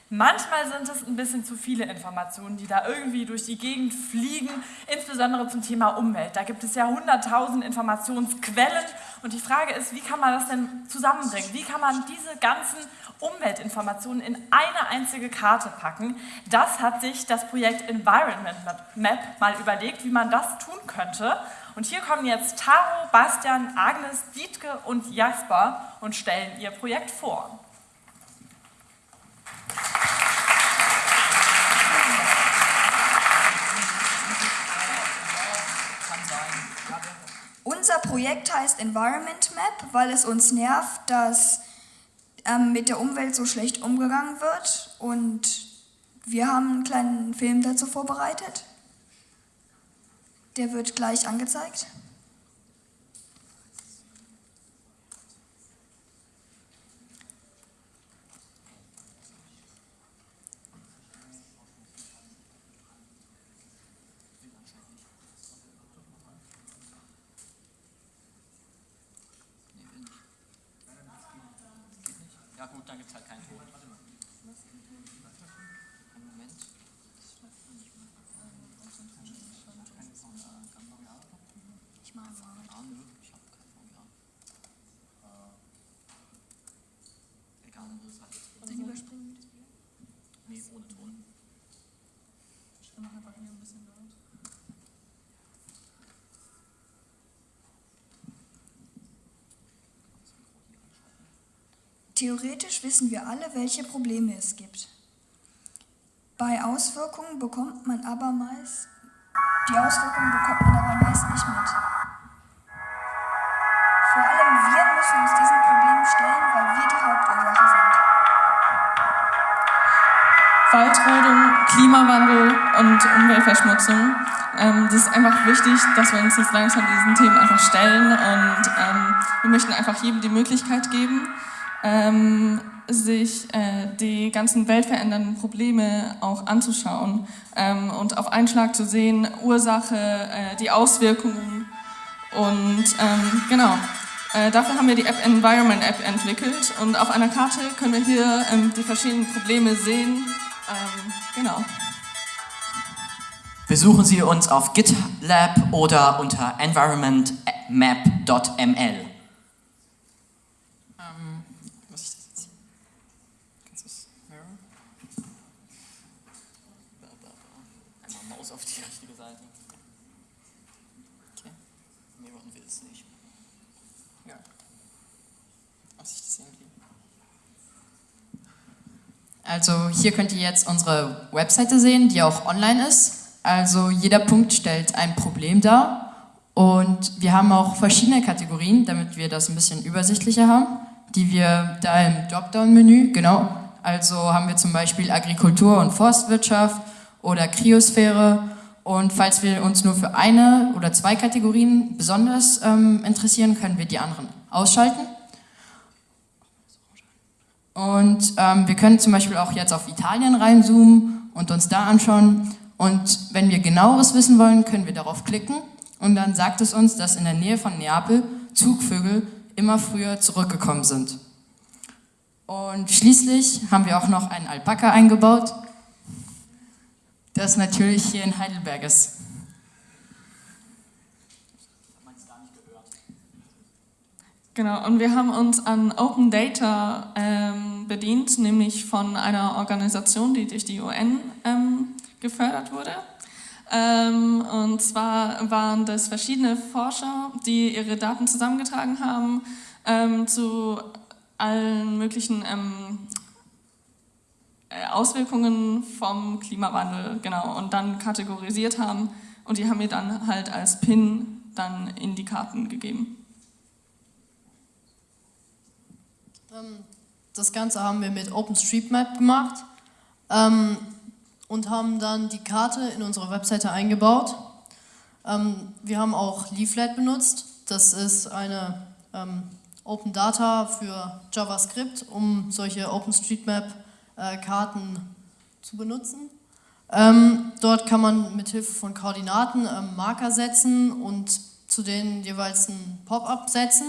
Manchmal sind es ein bisschen zu viele Informationen, die da irgendwie durch die Gegend fliegen, insbesondere zum Thema Umwelt. Da gibt es ja hunderttausend Informationsquellen und die Frage ist, wie kann man das denn zusammenbringen? Wie kann man diese ganzen Umweltinformationen in eine einzige Karte packen? Das hat sich das Projekt Environment Map mal überlegt, wie man das tun könnte. Und hier kommen jetzt Taro, Bastian, Agnes, Dietke und Jasper und stellen ihr Projekt vor. Unser Projekt heißt Environment Map, weil es uns nervt, dass ähm, mit der Umwelt so schlecht umgegangen wird. Und wir haben einen kleinen Film dazu vorbereitet. Der wird gleich angezeigt. Ja gut, dann gibt es halt keinen Ton. Ich mache mal. Ah, nö, ich habe kein VGA. Äh, egal, dann ist halt jetzt Dann überspringen wir das Bild. Nee, ohne Ton. Ich mache einfach hier ein bisschen laut. Theoretisch wissen wir alle, welche Probleme es gibt. Bei Auswirkungen bekommt man aber meist, die Auswirkungen bekommt man aber meist nicht mit. Vor allem wir müssen uns diesen Problemen stellen, weil wir die Hauptursache sind. Waldrodung, Klimawandel und Umweltverschmutzung. Ähm, das ist einfach wichtig, dass wir uns jetzt langsam diesen Themen einfach stellen und ähm, wir möchten einfach jedem die Möglichkeit geben, ähm, sich äh, die ganzen weltverändernden Probleme auch anzuschauen ähm, und auf einen Schlag zu sehen, Ursache, äh, die Auswirkungen und ähm, genau. Äh, dafür haben wir die App Environment App entwickelt und auf einer Karte können wir hier ähm, die verschiedenen Probleme sehen. Ähm, genau. Besuchen Sie uns auf GitLab oder unter environmentmap.ml. Ähm, was ist das jetzt? Kannst du es mirror? Einmal Maus auf die richtige Seite. Okay. Mirroren will es nicht. Ja. Was ist das irgendwie? Also hier könnt ihr jetzt unsere Webseite sehen, die auch online ist. Also jeder Punkt stellt ein Problem dar und wir haben auch verschiedene Kategorien, damit wir das ein bisschen übersichtlicher haben, die wir da im Dropdown-Menü, genau, also haben wir zum Beispiel Agrikultur und Forstwirtschaft oder Kryosphäre und falls wir uns nur für eine oder zwei Kategorien besonders ähm, interessieren, können wir die anderen ausschalten. Und ähm, wir können zum Beispiel auch jetzt auf Italien reinzoomen und uns da anschauen. Und wenn wir genaueres wissen wollen, können wir darauf klicken und dann sagt es uns, dass in der Nähe von Neapel Zugvögel immer früher zurückgekommen sind. Und schließlich haben wir auch noch einen Alpaka eingebaut, das natürlich hier in Heidelberg ist. Genau, und wir haben uns an Open Data ähm, bedient, nämlich von einer Organisation, die durch die UN ähm, gefördert wurde. Ähm, und zwar waren das verschiedene Forscher, die ihre Daten zusammengetragen haben ähm, zu allen möglichen ähm, äh, Auswirkungen vom Klimawandel, genau, und dann kategorisiert haben. Und die haben mir dann halt als PIN dann in die Karten gegeben. Ähm, Das Ganze haben wir mit OpenStreetMap gemacht ähm, und haben dann die Karte in unsere Webseite eingebaut. Ähm, wir haben auch Leaflet benutzt. Das ist eine ähm, Open Data für JavaScript, um solche OpenStreetMap-Karten zu benutzen. Ähm, dort kann man mit Hilfe von Koordinaten ähm, Marker setzen und zu denen jeweils ein Pop-up setzen.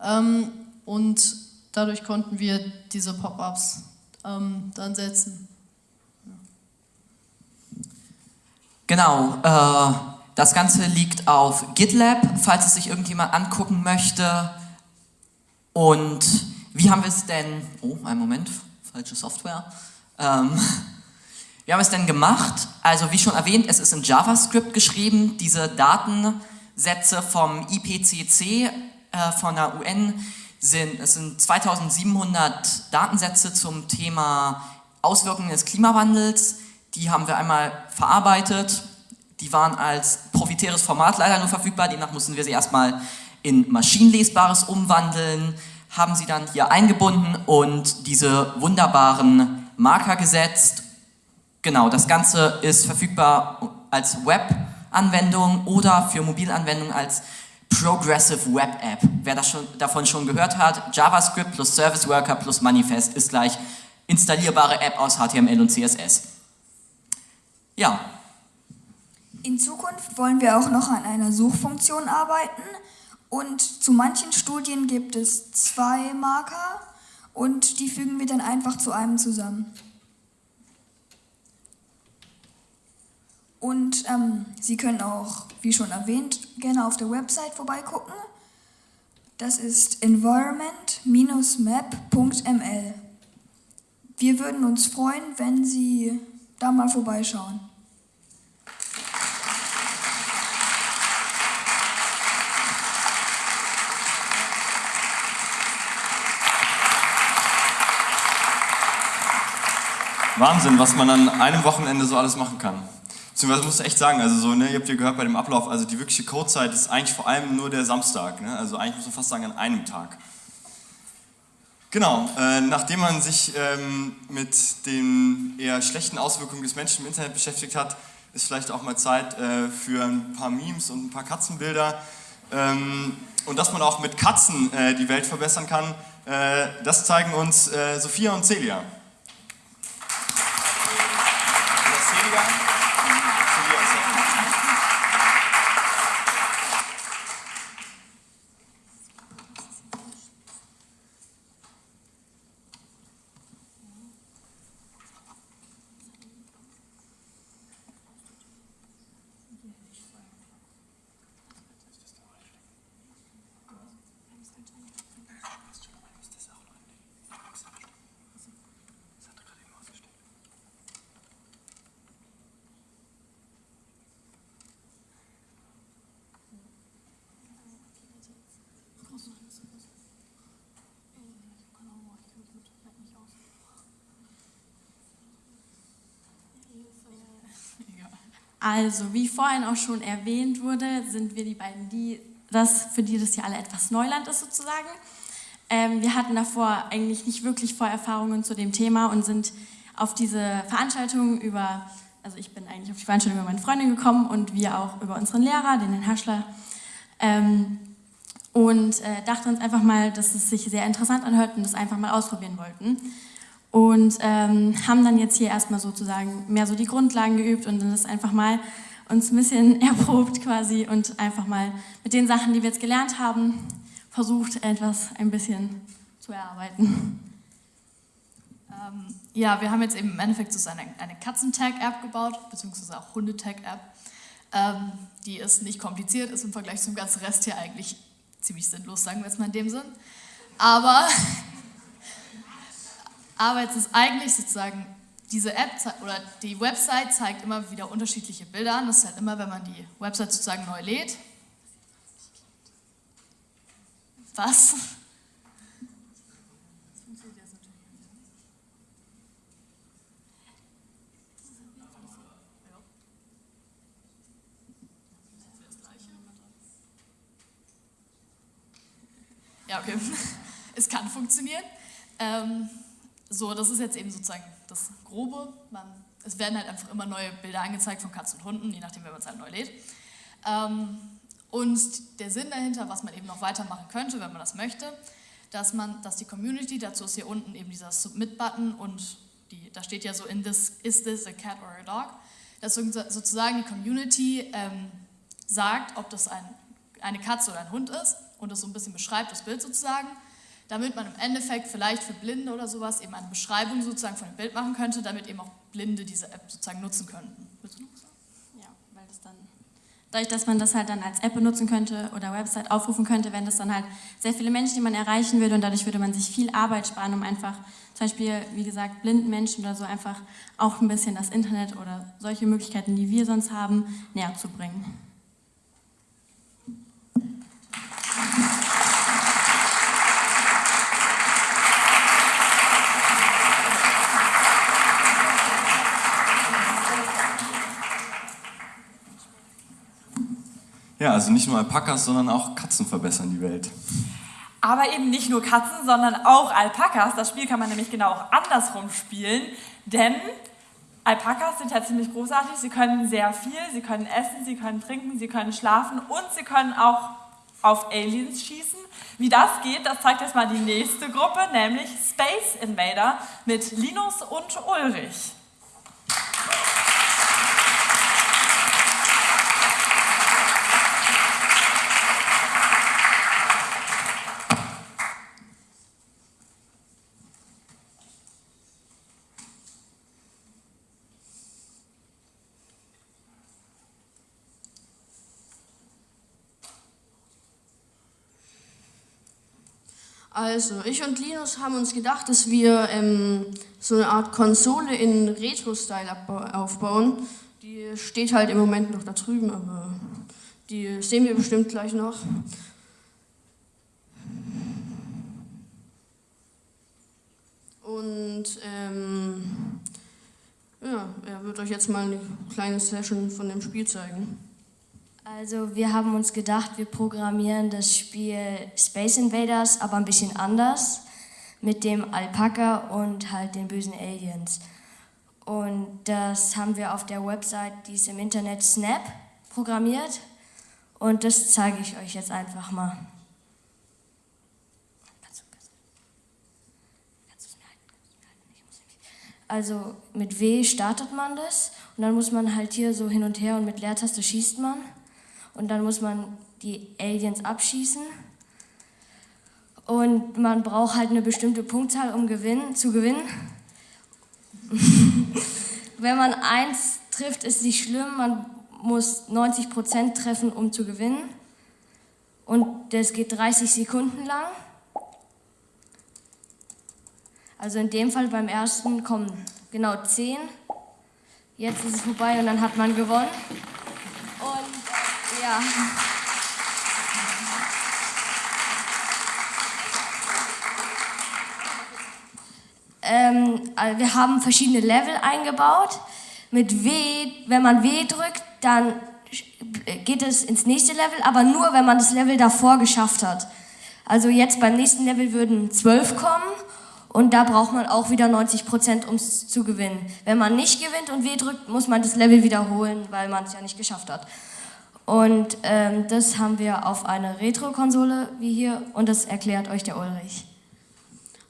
Ähm, und dadurch konnten wir diese Pop-ups ähm, dann setzen. Genau, äh, das Ganze liegt auf GitLab, falls es sich irgendjemand angucken möchte. Und wie haben wir es denn, oh, einen Moment, falsche Software. Ähm, wie haben wir es denn gemacht? Also wie schon erwähnt, es ist in JavaScript geschrieben. Diese Datensätze vom IPCC äh, von der UN sind, es sind 2700 Datensätze zum Thema Auswirkungen des Klimawandels. Die haben wir einmal verarbeitet. Die waren als proprietäres Format leider nur verfügbar. Demnach mussten wir sie erstmal in maschinenlesbares umwandeln, haben sie dann hier eingebunden und diese wunderbaren Marker gesetzt. Genau, das Ganze ist verfügbar als Web-Anwendung oder für Mobilanwendungen als Progressive Web App. Wer schon, davon schon gehört hat, JavaScript plus Service Worker plus Manifest ist gleich installierbare App aus HTML und CSS. Ja, In Zukunft wollen wir auch noch an einer Suchfunktion arbeiten und zu manchen Studien gibt es zwei Marker und die fügen wir dann einfach zu einem zusammen. Und ähm, Sie können auch, wie schon erwähnt, gerne auf der Website vorbeigucken. Das ist environment-map.ml. Wir würden uns freuen, wenn Sie da mal vorbeischauen. Wahnsinn, was man an einem Wochenende so alles machen kann. Beziehungsweise muss ich echt sagen, also so, ne, ihr habt ja gehört bei dem Ablauf, also die wirkliche Codezeit ist eigentlich vor allem nur der Samstag. Ne? Also eigentlich muss man fast sagen an einem Tag. Genau, äh, nachdem man sich ähm, mit den eher schlechten Auswirkungen des Menschen im Internet beschäftigt hat, ist vielleicht auch mal Zeit äh, für ein paar Memes und ein paar Katzenbilder. Ähm, und dass man auch mit Katzen äh, die Welt verbessern kann, äh, das zeigen uns äh, Sophia und Celia. Also, wie vorhin auch schon erwähnt wurde, sind wir die beiden, die das, für die das hier alle etwas Neuland ist sozusagen. Ähm, wir hatten davor eigentlich nicht wirklich Vorerfahrungen zu dem Thema und sind auf diese Veranstaltung über, also ich bin eigentlich auf die Veranstaltung über meine Freundin gekommen und wir auch über unseren Lehrer, den Herrn Haschler, ähm, und äh, dachten uns einfach mal, dass es sich sehr interessant anhört und das einfach mal ausprobieren wollten. Und ähm, haben dann jetzt hier erstmal sozusagen mehr so die Grundlagen geübt und dann das einfach mal uns ein bisschen erprobt quasi und einfach mal mit den Sachen, die wir jetzt gelernt haben, versucht, etwas ein bisschen zu erarbeiten. Ähm, ja, wir haben jetzt eben im Endeffekt so eine, eine Katzentag-App gebaut, beziehungsweise auch Hundetag-App. Ähm, die ist nicht kompliziert, ist im Vergleich zum ganzen Rest hier eigentlich ziemlich sinnlos, sagen wir jetzt mal in dem Sinn. Aber, aber jetzt ist eigentlich sozusagen diese App oder die Website zeigt immer wieder unterschiedliche Bilder an. Das ist halt immer, wenn man die Website sozusagen neu lädt. Was? Ja, okay. Es kann funktionieren. Ähm, so, das ist jetzt eben sozusagen das Grobe. Man, es werden halt einfach immer neue Bilder angezeigt von Katzen und Hunden, je nachdem, wer man es halt neu lädt. Ähm, und der Sinn dahinter, was man eben noch weitermachen könnte, wenn man das möchte, dass man, dass die Community, dazu ist hier unten eben dieser Submit-Button und die, da steht ja so in this, is this a cat or a dog, dass sozusagen die Community ähm, sagt, ob das ein, eine Katze oder ein Hund ist und das so ein bisschen beschreibt, das Bild sozusagen, damit man im Endeffekt vielleicht für Blinde oder sowas eben eine Beschreibung sozusagen von dem Bild machen könnte, damit eben auch Blinde diese App sozusagen nutzen könnten. Willst du noch sagen? Ja, weil das dann, dadurch, dass man das halt dann als App benutzen könnte oder Website aufrufen könnte, wären das dann halt sehr viele Menschen, die man erreichen würde und dadurch würde man sich viel Arbeit sparen, um einfach zum Beispiel, wie gesagt, blinden Menschen oder so einfach auch ein bisschen das Internet oder solche Möglichkeiten, die wir sonst haben, näher zu bringen. Ja, also nicht nur Alpakas, sondern auch Katzen verbessern die Welt. Aber eben nicht nur Katzen, sondern auch Alpakas. Das Spiel kann man nämlich genau auch andersrum spielen, denn Alpakas sind ja ziemlich großartig. Sie können sehr viel, sie können essen, sie können trinken, sie können schlafen und sie können auch auf Aliens schießen. Wie das geht, das zeigt jetzt mal die nächste Gruppe, nämlich Space Invader mit Linus und Ulrich. Also, ich und Linus haben uns gedacht, dass wir ähm, so eine Art Konsole in Retro-Style aufbauen. Die steht halt im Moment noch da drüben, aber die sehen wir bestimmt gleich noch. Und ähm, ja, er wird euch jetzt mal eine kleine Session von dem Spiel zeigen. Also wir haben uns gedacht, wir programmieren das Spiel Space Invaders, aber ein bisschen anders mit dem Alpaka und halt den bösen Aliens. Und das haben wir auf der Website, die ist im Internet Snap, programmiert. Und das zeige ich euch jetzt einfach mal. Also mit W startet man das und dann muss man halt hier so hin und her und mit Leertaste schießt man und dann muss man die Aliens abschießen. Und man braucht halt eine bestimmte Punktzahl, um gewinnen, zu gewinnen. Wenn man eins trifft, ist nicht schlimm. Man muss 90 Prozent treffen, um zu gewinnen. Und das geht 30 Sekunden lang. Also in dem Fall beim ersten kommen genau 10. Jetzt ist es vorbei und dann hat man gewonnen. Ja. Ähm, also wir haben verschiedene Level eingebaut. Mit W, wenn man W drückt, dann geht es ins nächste Level, aber nur, wenn man das Level davor geschafft hat. Also jetzt beim nächsten Level würden 12 kommen und da braucht man auch wieder 90%, um es zu gewinnen. Wenn man nicht gewinnt und W drückt, muss man das Level wiederholen, weil man es ja nicht geschafft hat. Und ähm, das haben wir auf einer Retro-Konsole wie hier und das erklärt euch der Ulrich.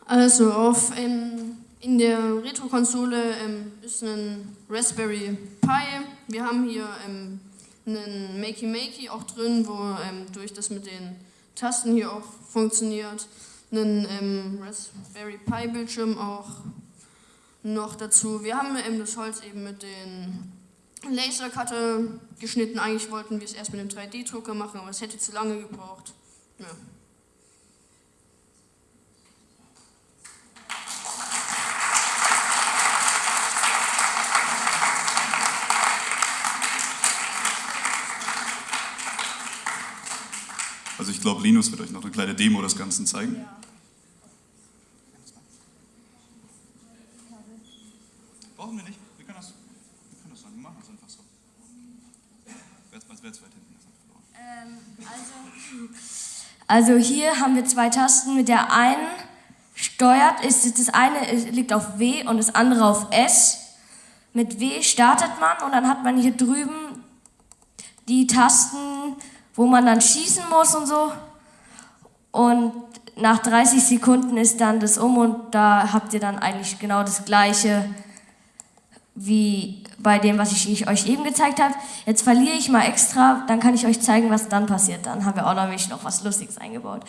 Also auf, ähm, in der Retro-Konsole ähm, ist ein Raspberry Pi. Wir haben hier ähm, einen Makey Makey auch drin, wo ähm, durch das mit den Tasten hier auch funktioniert. Einen ähm, Raspberry Pi Bildschirm auch noch dazu. Wir haben das Holz eben mit den Lasercutter geschnitten. Eigentlich wollten wir es erst mit dem 3D-Drucker machen, aber es hätte zu lange gebraucht. Ja. Also ich glaube, Linus wird euch noch eine kleine Demo des Ganzen zeigen. Brauchen wir nicht. Wir können das, wir können das dann machen, das einfach so. Wer ist, wer ist weit hinten? Ähm, also, hier haben wir zwei Tasten. Mit der einen steuert, ist das eine liegt auf W und das andere auf S. Mit W startet man und dann hat man hier drüben die Tasten, wo man dann schießen muss und so. Und nach 30 Sekunden ist dann das um und da habt ihr dann eigentlich genau das gleiche wie bei dem, was ich euch eben gezeigt habe. Jetzt verliere ich mal extra, dann kann ich euch zeigen, was dann passiert. Dann haben wir auch nämlich noch was Lustiges eingebaut.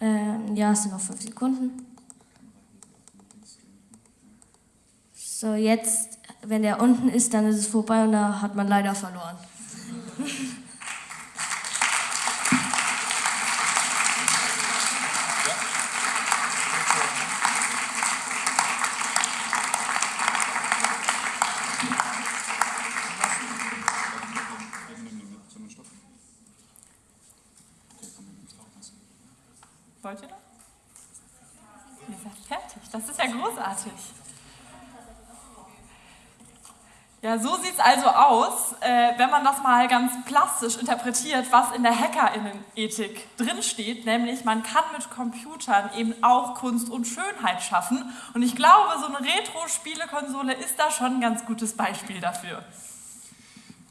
Ähm, ja, es sind noch 5 Sekunden. So, jetzt, wenn der unten ist, dann ist es vorbei und da hat man leider verloren. Wollt ihr noch? Ihr seid fertig. Das ist ja großartig. Ja, so sieht es also aus, äh, wenn man das mal ganz plastisch interpretiert, was in der Hackerinnenethik drinsteht, nämlich man kann mit Computern eben auch Kunst und Schönheit schaffen. Und ich glaube, so eine Retro-Spielekonsole ist da schon ein ganz gutes Beispiel dafür.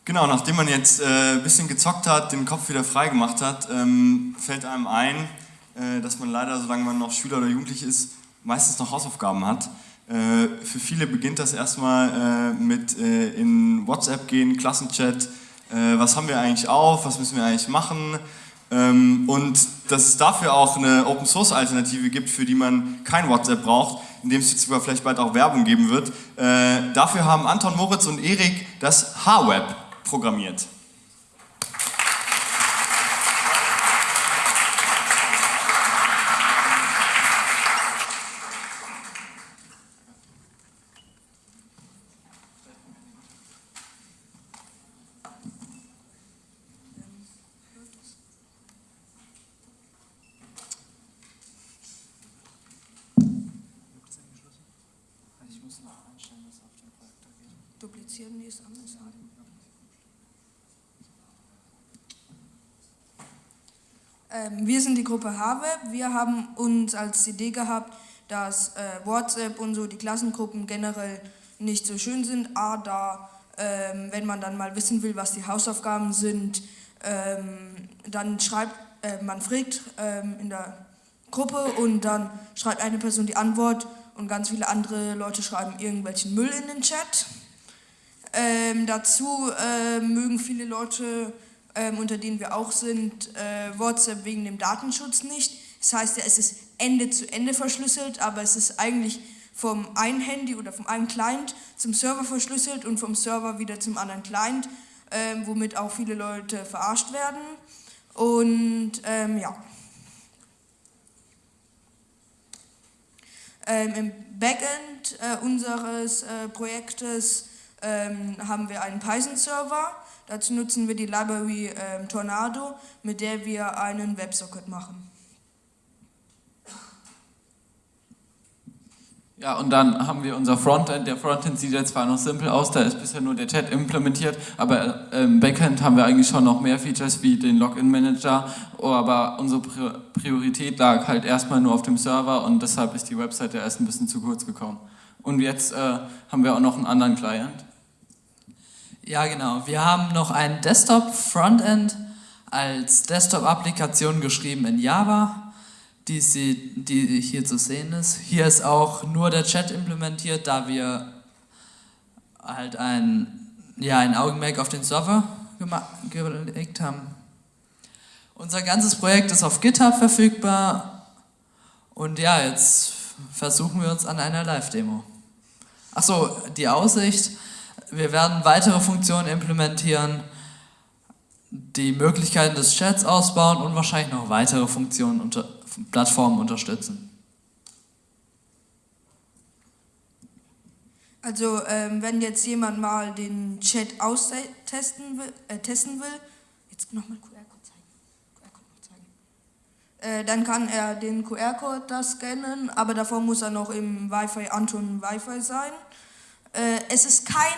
Genau, nachdem man jetzt äh, ein bisschen gezockt hat, den Kopf wieder frei gemacht hat, ähm, fällt einem ein, äh, dass man leider, solange man noch Schüler oder Jugendlich ist, meistens noch Hausaufgaben hat. Äh, für viele beginnt das erstmal äh, mit äh, in WhatsApp gehen, Klassenchat, was haben wir eigentlich auf, was müssen wir eigentlich machen ähm, und dass es dafür auch eine Open Source Alternative gibt, für die man kein WhatsApp braucht, in dem es jetzt sogar vielleicht bald auch Werbung geben wird. Dafür haben Anton, Moritz und Erik das H-Web programmiert. Duplizieren, nee, ist anders. Gruppe HWeb. Wir haben uns als Idee gehabt, dass äh, WhatsApp und so die Klassengruppen generell nicht so schön sind. A, da, ähm, wenn man dann mal wissen will, was die Hausaufgaben sind, ähm, dann schreibt, äh, man fragt ähm, in der Gruppe und dann schreibt eine Person die Antwort und ganz viele andere Leute schreiben irgendwelchen Müll in den Chat. Ähm, dazu äh, mögen viele Leute, ähm, unter denen wir auch sind, äh, WhatsApp wegen dem Datenschutz nicht. Das heißt ja, es ist Ende zu Ende verschlüsselt, aber es ist eigentlich vom einen Handy oder vom einen Client zum Server verschlüsselt und vom Server wieder zum anderen Client, ähm, womit auch viele Leute verarscht werden. Und ähm, ja. Ähm, Im Backend äh, unseres äh, Projektes ähm, haben wir einen Python-Server. Dazu nutzen wir die Library ähm, Tornado, mit der wir einen WebSocket machen. Ja, und dann haben wir unser Frontend. Der Frontend sieht jetzt zwar noch simpel aus, da ist bisher nur der Chat implementiert, aber im Backend haben wir eigentlich schon noch mehr Features wie den Login-Manager, aber unsere Priorität lag halt erstmal nur auf dem Server und deshalb ist die Webseite erst ein bisschen zu kurz gekommen. Und jetzt äh, haben wir auch noch einen anderen Client. Ja, genau. Wir haben noch ein Desktop-Frontend als Desktop-Applikation geschrieben in Java die, sie, die hier zu sehen ist. Hier ist auch nur der Chat implementiert, da wir halt ein, ja, ein Augenmerk auf den Server gelegt haben. Unser ganzes Projekt ist auf GitHub verfügbar und ja, jetzt versuchen wir uns an einer Live-Demo. Achso, die Aussicht, wir werden weitere Funktionen implementieren, die Möglichkeiten des Chats ausbauen und wahrscheinlich noch weitere Funktionen unter Plattformen unterstützen? Also ähm, wenn jetzt jemand mal den Chat austesten will, äh, testen will, jetzt nochmal QR-Code zeigen. QR zeigen. Äh, dann kann er den QR-Code da scannen, aber davor muss er noch im Wi-Fi Anton Wi-Fi sein. Äh, es ist kein,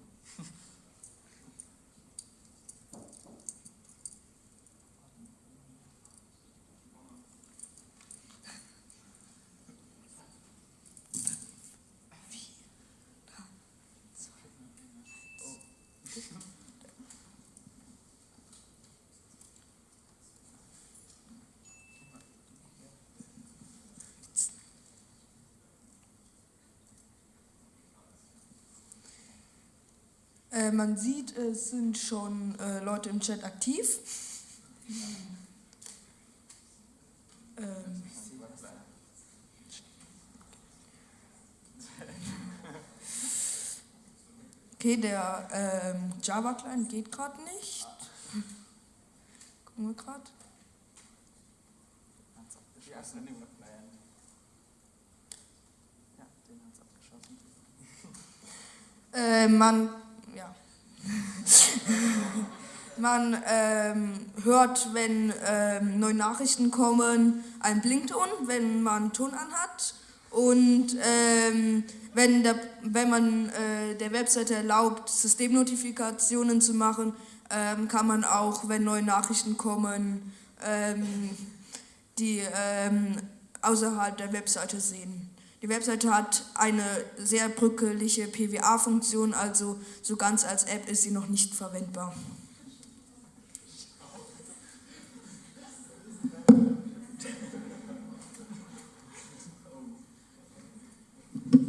Äh, man sieht, es sind schon äh, Leute im Chat aktiv. Ähm. Okay, der ähm, Java-Client geht gerade nicht. Gucken wir gerade. Äh, man man ähm, hört, wenn ähm, neue Nachrichten kommen, ein Blinkton, wenn man Ton anhat. Und ähm, wenn, der, wenn man äh, der Webseite erlaubt, Systemnotifikationen zu machen, ähm, kann man auch, wenn neue Nachrichten kommen, ähm, die ähm, außerhalb der Webseite sehen. Die Webseite hat eine sehr brückelige PWA-Funktion, also so ganz als App ist sie noch nicht verwendbar.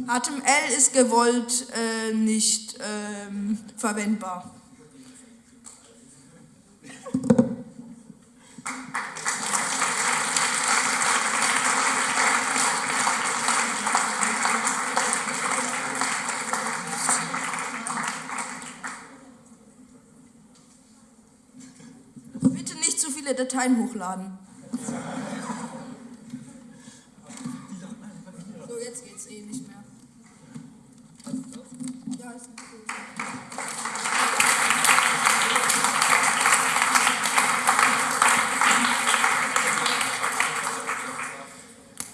HTML ist gewollt äh, nicht ähm, verwendbar. Bitte viele Dateien hochladen. So, jetzt geht's eh nicht mehr. Ja, ist.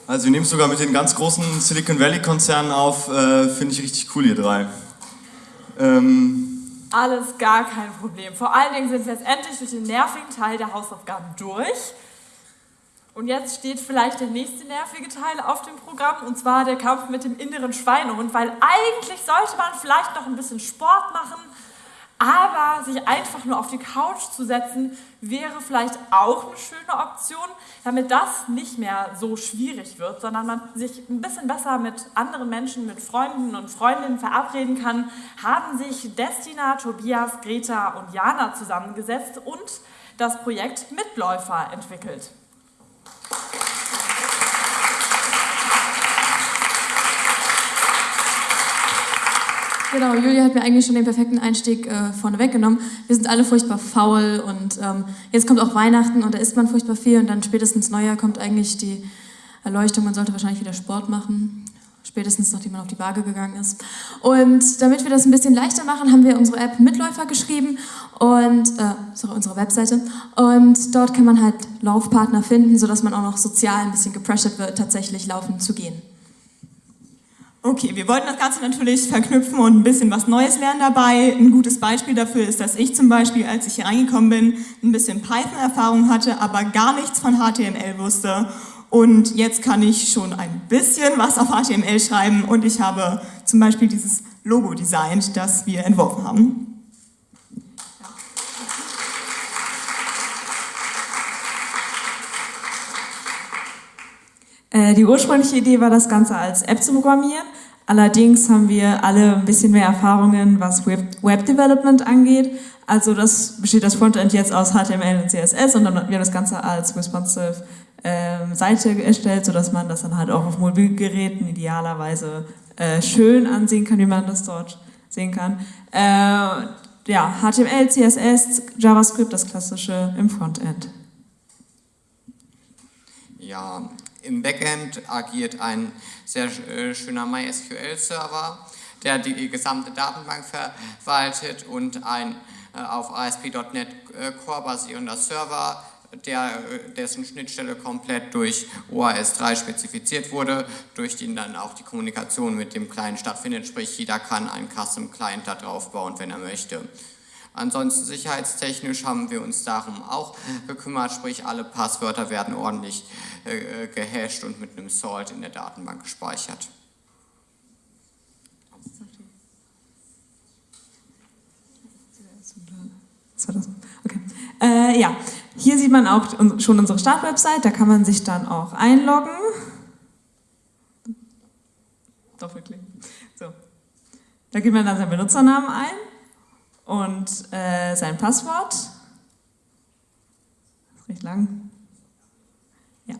Also wir nehmen es sogar mit den ganz großen Silicon Valley Konzernen auf, äh, finde ich richtig cool, ihr drei. Ähm, alles gar kein Problem. Vor allen Dingen sind wir jetzt endlich durch den nervigen Teil der Hausaufgaben durch. Und jetzt steht vielleicht der nächste nervige Teil auf dem Programm, und zwar der Kampf mit dem inneren Schweinehund, weil eigentlich sollte man vielleicht noch ein bisschen Sport machen, aber sich einfach nur auf die Couch zu setzen, wäre vielleicht auch eine schöne Option, damit das nicht mehr so schwierig wird, sondern man sich ein bisschen besser mit anderen Menschen, mit Freunden und Freundinnen verabreden kann, haben sich Destina, Tobias, Greta und Jana zusammengesetzt und das Projekt Mitläufer entwickelt. Genau, Julia hat mir eigentlich schon den perfekten Einstieg äh, vorne weggenommen. Wir sind alle furchtbar faul und ähm, jetzt kommt auch Weihnachten und da isst man furchtbar viel und dann spätestens Neujahr kommt eigentlich die Erleuchtung, man sollte wahrscheinlich wieder Sport machen. spätestens nachdem man auf die Waage gegangen ist. Und damit wir das ein bisschen leichter machen, haben wir unsere App Mitläufer geschrieben und äh, sorry, unsere Webseite. Und dort kann man halt Laufpartner finden, sodass man auch noch sozial ein bisschen gepressured wird, tatsächlich laufen zu gehen. Okay, wir wollten das Ganze natürlich verknüpfen und ein bisschen was Neues lernen dabei. Ein gutes Beispiel dafür ist, dass ich zum Beispiel, als ich hier reingekommen bin, ein bisschen Python-Erfahrung hatte, aber gar nichts von HTML wusste. Und jetzt kann ich schon ein bisschen was auf HTML schreiben und ich habe zum Beispiel dieses Logo designt, das wir entworfen haben. Die ursprüngliche Idee war, das Ganze als App zu programmieren. Allerdings haben wir alle ein bisschen mehr Erfahrungen, was Web, Web Development angeht. Also das besteht das Frontend jetzt aus HTML und CSS und dann wir das Ganze als responsive ähm, Seite erstellt, sodass man das dann halt auch auf Mobilgeräten idealerweise äh, schön ansehen kann, wie man das dort sehen kann. Äh, ja, HTML, CSS, JavaScript, das klassische im Frontend. Ja, im Backend agiert ein sehr äh, schöner MySQL-Server, der die gesamte Datenbank verwaltet und ein äh, auf ASP.NET äh, Core basierender Server, der, dessen Schnittstelle komplett durch OAS 3 spezifiziert wurde, durch den dann auch die Kommunikation mit dem Client stattfindet, sprich jeder kann einen Custom Client da drauf bauen, wenn er möchte. Ansonsten sicherheitstechnisch haben wir uns darum auch gekümmert, sprich alle Passwörter werden ordentlich äh, gehasht und mit einem Salt in der Datenbank gespeichert. Okay. Äh, ja, hier sieht man auch schon unsere Startwebsite, da kann man sich dann auch einloggen. Doppelklicken. So. Da gibt man dann seinen Benutzernamen ein und äh, sein Passwort. Das ist recht lang. Ja.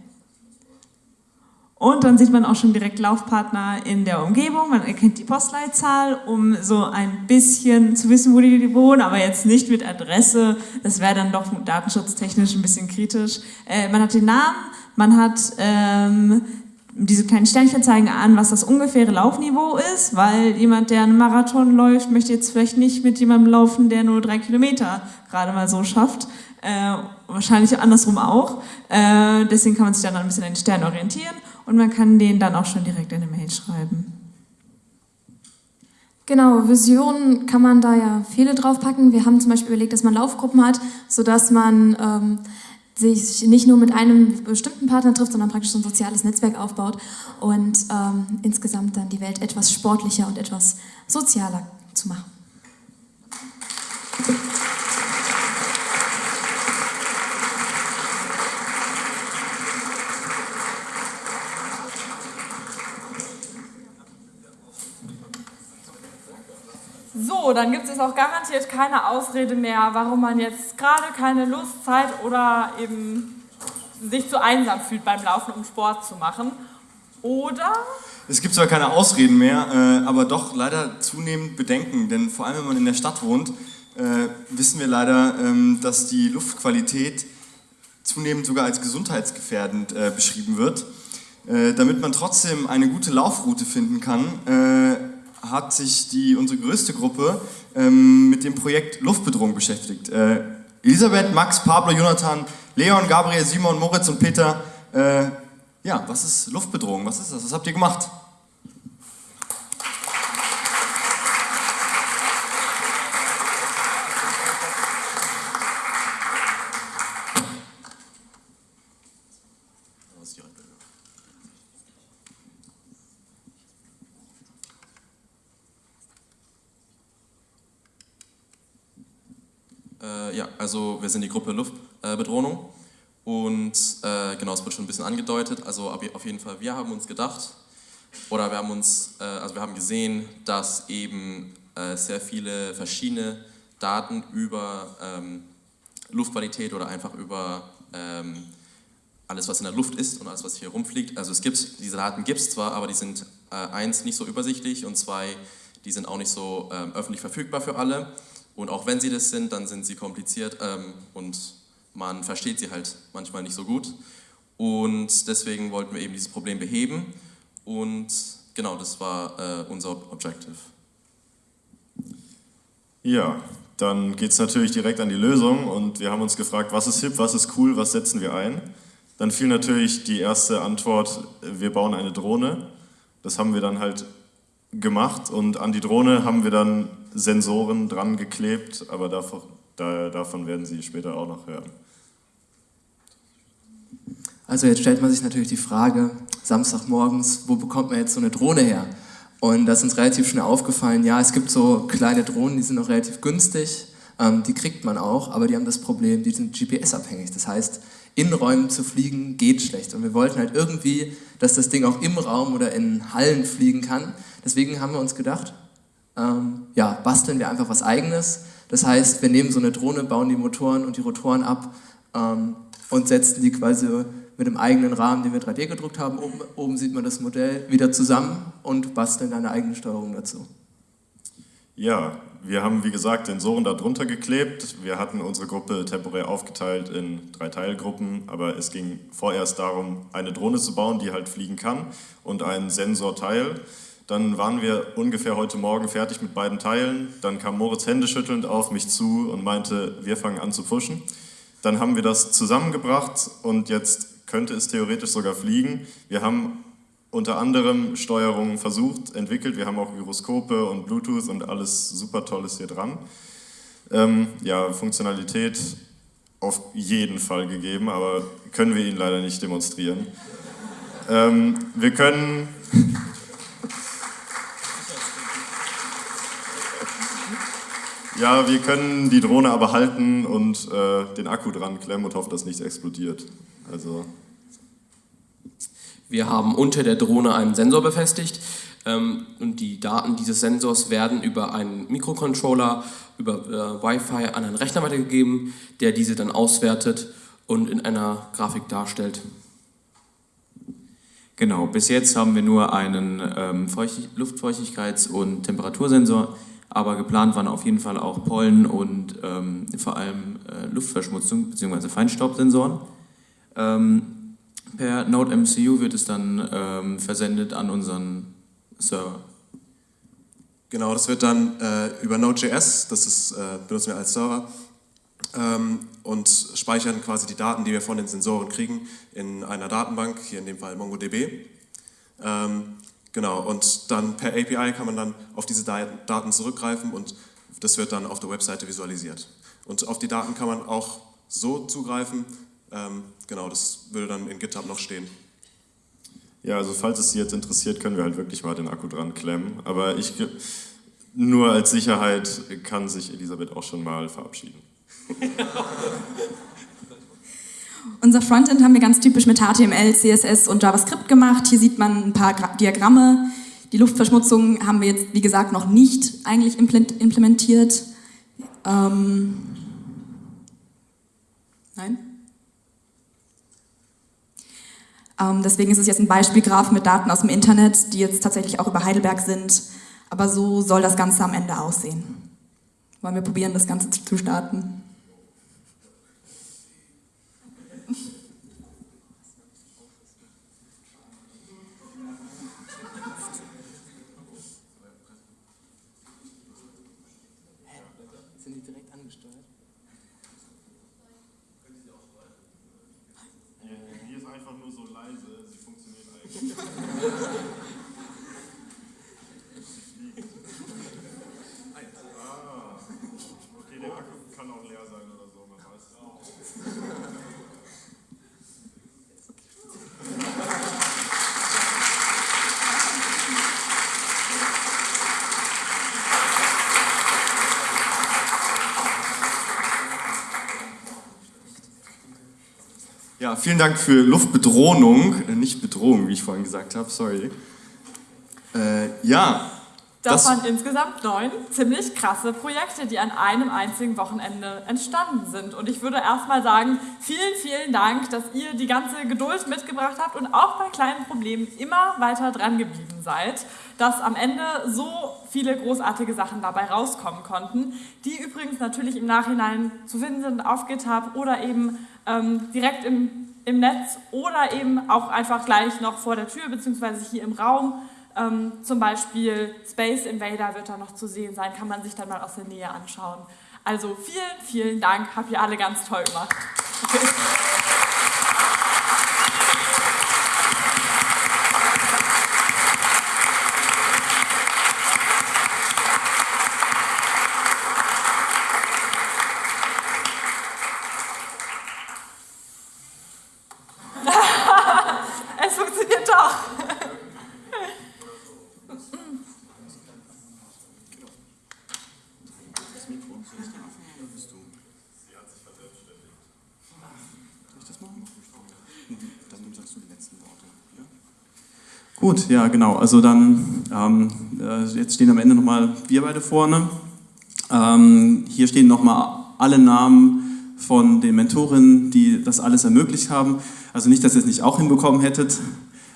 Und dann sieht man auch schon direkt Laufpartner in der Umgebung. Man erkennt die Postleitzahl, um so ein bisschen zu wissen, wo die wohnen, aber jetzt nicht mit Adresse. Das wäre dann doch datenschutztechnisch ein bisschen kritisch. Äh, man hat den Namen, man hat ähm, diese kleinen Sternchen zeigen an, was das ungefähre Laufniveau ist, weil jemand, der einen Marathon läuft, möchte jetzt vielleicht nicht mit jemandem laufen, der nur drei Kilometer gerade mal so schafft. Äh, wahrscheinlich andersrum auch. Äh, deswegen kann man sich dann ein bisschen an den Stern orientieren und man kann den dann auch schon direkt in eine Mail schreiben. Genau, Visionen kann man da ja viele draufpacken. Wir haben zum Beispiel überlegt, dass man Laufgruppen hat, sodass man ähm, sich nicht nur mit einem bestimmten Partner trifft, sondern praktisch so ein soziales Netzwerk aufbaut und ähm, insgesamt dann die Welt etwas sportlicher und etwas sozialer zu machen. Dann gibt es auch garantiert keine Ausrede mehr, warum man jetzt gerade keine Lust, Zeit oder eben sich zu einsam fühlt beim Laufen, um Sport zu machen. Oder? Es gibt zwar keine Ausreden mehr, äh, aber doch leider zunehmend Bedenken, denn vor allem wenn man in der Stadt wohnt, äh, wissen wir leider, ähm, dass die Luftqualität zunehmend sogar als gesundheitsgefährdend äh, beschrieben wird. Damit man trotzdem eine gute Laufroute finden kann, hat sich die, unsere größte Gruppe ähm, mit dem Projekt Luftbedrohung beschäftigt. Äh, Elisabeth, Max, Pablo, Jonathan, Leon, Gabriel, Simon, Moritz und Peter. Äh, ja, was ist Luftbedrohung? Was ist das? Was habt ihr gemacht? Äh, ja, also wir sind die Gruppe Luftbedrohung und äh, genau, es wird schon ein bisschen angedeutet. Also auf jeden Fall, wir haben uns gedacht oder wir haben uns, äh, also wir haben gesehen, dass eben äh, sehr viele verschiedene Daten über ähm, Luftqualität oder einfach über ähm, alles, was in der Luft ist und alles, was hier rumfliegt. Also es gibt, diese Daten gibt es zwar, aber die sind äh, eins nicht so übersichtlich und zwei, die sind auch nicht so ähm, öffentlich verfügbar für alle. Und auch wenn sie das sind, dann sind sie kompliziert ähm, und man versteht sie halt manchmal nicht so gut. Und deswegen wollten wir eben dieses Problem beheben und genau, das war äh, unser Objective. Ja, dann geht es natürlich direkt an die Lösung und wir haben uns gefragt, was ist hip, was ist cool, was setzen wir ein? Dann fiel natürlich die erste Antwort, wir bauen eine Drohne. Das haben wir dann halt gemacht und an die Drohne haben wir dann Sensoren dran geklebt, aber davon, davon werden Sie später auch noch hören. Also jetzt stellt man sich natürlich die Frage, Samstagmorgens, wo bekommt man jetzt so eine Drohne her? Und da ist uns relativ schnell aufgefallen, ja, es gibt so kleine Drohnen, die sind noch relativ günstig, ähm, die kriegt man auch, aber die haben das Problem, die sind GPS-abhängig. Das heißt, in Räumen zu fliegen geht schlecht. Und wir wollten halt irgendwie, dass das Ding auch im Raum oder in Hallen fliegen kann. Deswegen haben wir uns gedacht, ähm, ja, basteln wir einfach was Eigenes. Das heißt, wir nehmen so eine Drohne, bauen die Motoren und die Rotoren ab ähm, und setzen die quasi mit dem eigenen Rahmen, den wir 3D gedruckt haben. Oben, oben sieht man das Modell wieder zusammen und basteln eine eigene Steuerung dazu. Ja, wir haben wie gesagt Sensoren da drunter geklebt. Wir hatten unsere Gruppe temporär aufgeteilt in drei Teilgruppen, aber es ging vorerst darum, eine Drohne zu bauen, die halt fliegen kann und ein Sensorteil. Dann waren wir ungefähr heute Morgen fertig mit beiden Teilen. Dann kam Moritz händeschüttelnd auf mich zu und meinte, wir fangen an zu pushen. Dann haben wir das zusammengebracht und jetzt könnte es theoretisch sogar fliegen. Wir haben unter anderem Steuerungen versucht, entwickelt. Wir haben auch Gyroskope und Bluetooth und alles super Tolles hier dran. Ähm, ja, Funktionalität auf jeden Fall gegeben, aber können wir Ihnen leider nicht demonstrieren. Ähm, wir können... Ja, wir können die Drohne aber halten und äh, den Akku dran klemmen und hoffen, dass nichts explodiert. Also wir haben unter der Drohne einen Sensor befestigt ähm, und die Daten dieses Sensors werden über einen Mikrocontroller, über äh, Wi-Fi an einen Rechner weitergegeben, der diese dann auswertet und in einer Grafik darstellt. Genau, bis jetzt haben wir nur einen ähm, Luftfeuchtigkeits- und Temperatursensor, aber geplant waren auf jeden Fall auch Pollen und ähm, vor allem äh, Luftverschmutzung bzw. Feinstaubsensoren. Ähm, per NodeMCU wird es dann ähm, versendet an unseren Server. Genau, das wird dann äh, über Node.js, das ist, äh, benutzen wir als Server, ähm, und speichern quasi die Daten, die wir von den Sensoren kriegen, in einer Datenbank, hier in dem Fall MongoDB. Genau, und dann per API kann man dann auf diese Daten zurückgreifen und das wird dann auf der Webseite visualisiert. Und auf die Daten kann man auch so zugreifen, ähm, genau, das würde dann in GitHub noch stehen. Ja, also falls es Sie jetzt interessiert, können wir halt wirklich mal den Akku dran klemmen. Aber ich, nur als Sicherheit kann sich Elisabeth auch schon mal verabschieden. Unser Frontend haben wir ganz typisch mit HTML, CSS und JavaScript gemacht. Hier sieht man ein paar Diagramme. Die Luftverschmutzung haben wir jetzt, wie gesagt, noch nicht eigentlich implementiert. Ähm Nein? Ähm, deswegen ist es jetzt ein Beispielgraph mit Daten aus dem Internet, die jetzt tatsächlich auch über Heidelberg sind. Aber so soll das Ganze am Ende aussehen. Wollen wir probieren, das Ganze zu starten? Die direkt angesteuert? Hier ist einfach nur so leise, sie funktioniert eigentlich. Ah, okay, der Akku kann auch leer sein oder so, man weiß es auch. Ja, vielen Dank für Luftbedrohung, äh, nicht Bedrohung, wie ich vorhin gesagt habe, sorry. Äh, ja, Das, waren insgesamt neun ziemlich krasse Projekte, die an einem einzigen Wochenende entstanden sind. Und ich würde erstmal sagen, vielen, vielen Dank, dass ihr die ganze Geduld mitgebracht habt und auch bei kleinen Problemen immer weiter dran geblieben seid, dass am Ende so viele großartige Sachen dabei rauskommen konnten, die übrigens natürlich im Nachhinein zu finden sind auf GitHub oder eben ähm, direkt im, im Netz oder eben auch einfach gleich noch vor der Tür beziehungsweise hier im Raum Ähm, zum Beispiel Space Invader wird da noch zu sehen sein, kann man sich dann mal aus der Nähe anschauen. Also vielen, vielen Dank, habt ihr alle ganz toll gemacht. es funktioniert doch. Gut, ja, genau. Also dann, ähm, äh, jetzt stehen am Ende nochmal wir beide vorne. Ähm, hier stehen nochmal alle Namen von den Mentorinnen, die das alles ermöglicht haben. Also nicht, dass ihr es nicht auch hinbekommen hättet,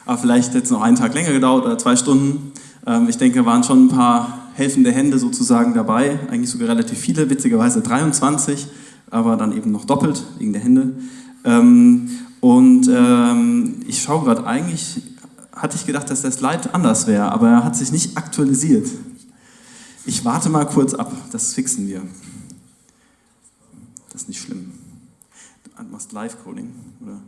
aber vielleicht hätte es noch einen Tag länger gedauert oder zwei Stunden. Ähm, ich denke, waren schon ein paar helfende Hände sozusagen dabei, eigentlich sogar relativ viele, witzigerweise 23, aber dann eben noch doppelt wegen der Hände. Ähm, und ähm, ich schaue gerade eigentlich hatte ich gedacht, dass der Slide anders wäre, aber er hat sich nicht aktualisiert. Ich warte mal kurz ab, das fixen wir. Das ist nicht schlimm. Du machst Live-Coding, oder?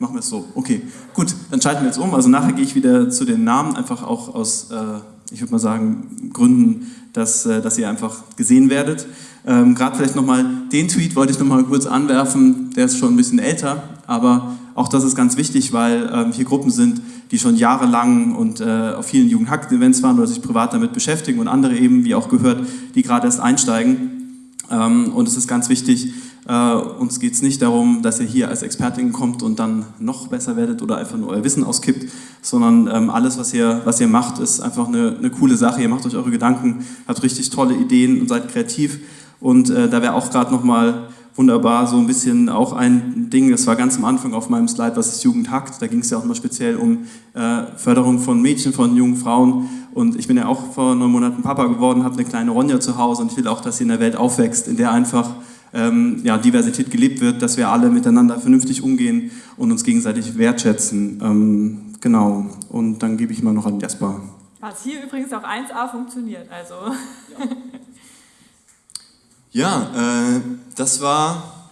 Machen wir es so. Okay, gut, dann schalten wir jetzt um. Also nachher gehe ich wieder zu den Namen, einfach auch aus, äh, ich würde mal sagen, Gründen, dass, äh, dass ihr einfach gesehen werdet. Ähm, Gerade vielleicht nochmal den Tweet wollte ich nochmal kurz anwerfen, der ist schon ein bisschen älter, aber auch das ist ganz wichtig, weil ähm, hier Gruppen sind, die schon jahrelang und äh, auf vielen Jugendhackt-Events waren oder sich privat damit beschäftigen und andere eben, wie auch gehört, die gerade erst einsteigen. Ähm, und es ist ganz wichtig, äh, uns geht es nicht darum, dass ihr hier als Expertin kommt und dann noch besser werdet oder einfach nur euer Wissen auskippt, sondern ähm, alles, was ihr, was ihr macht, ist einfach eine, eine coole Sache. Ihr macht euch eure Gedanken, habt richtig tolle Ideen und seid kreativ. Und äh, da wäre auch gerade nochmal wunderbar so ein bisschen auch ein Ding, das war ganz am Anfang auf meinem Slide, was ist Jugendhackt, da ging es ja auch mal speziell um äh, Förderung von Mädchen, von jungen Frauen und ich bin ja auch vor neun Monaten Papa geworden, habe eine kleine Ronja zu Hause und ich will auch, dass sie in der Welt aufwächst, in der einfach ähm, ja, Diversität gelebt wird, dass wir alle miteinander vernünftig umgehen und uns gegenseitig wertschätzen. Ähm, genau, und dann gebe ich mal noch an Jasper. Was hier übrigens auch 1a funktioniert, also. Ja. Ja, äh, das war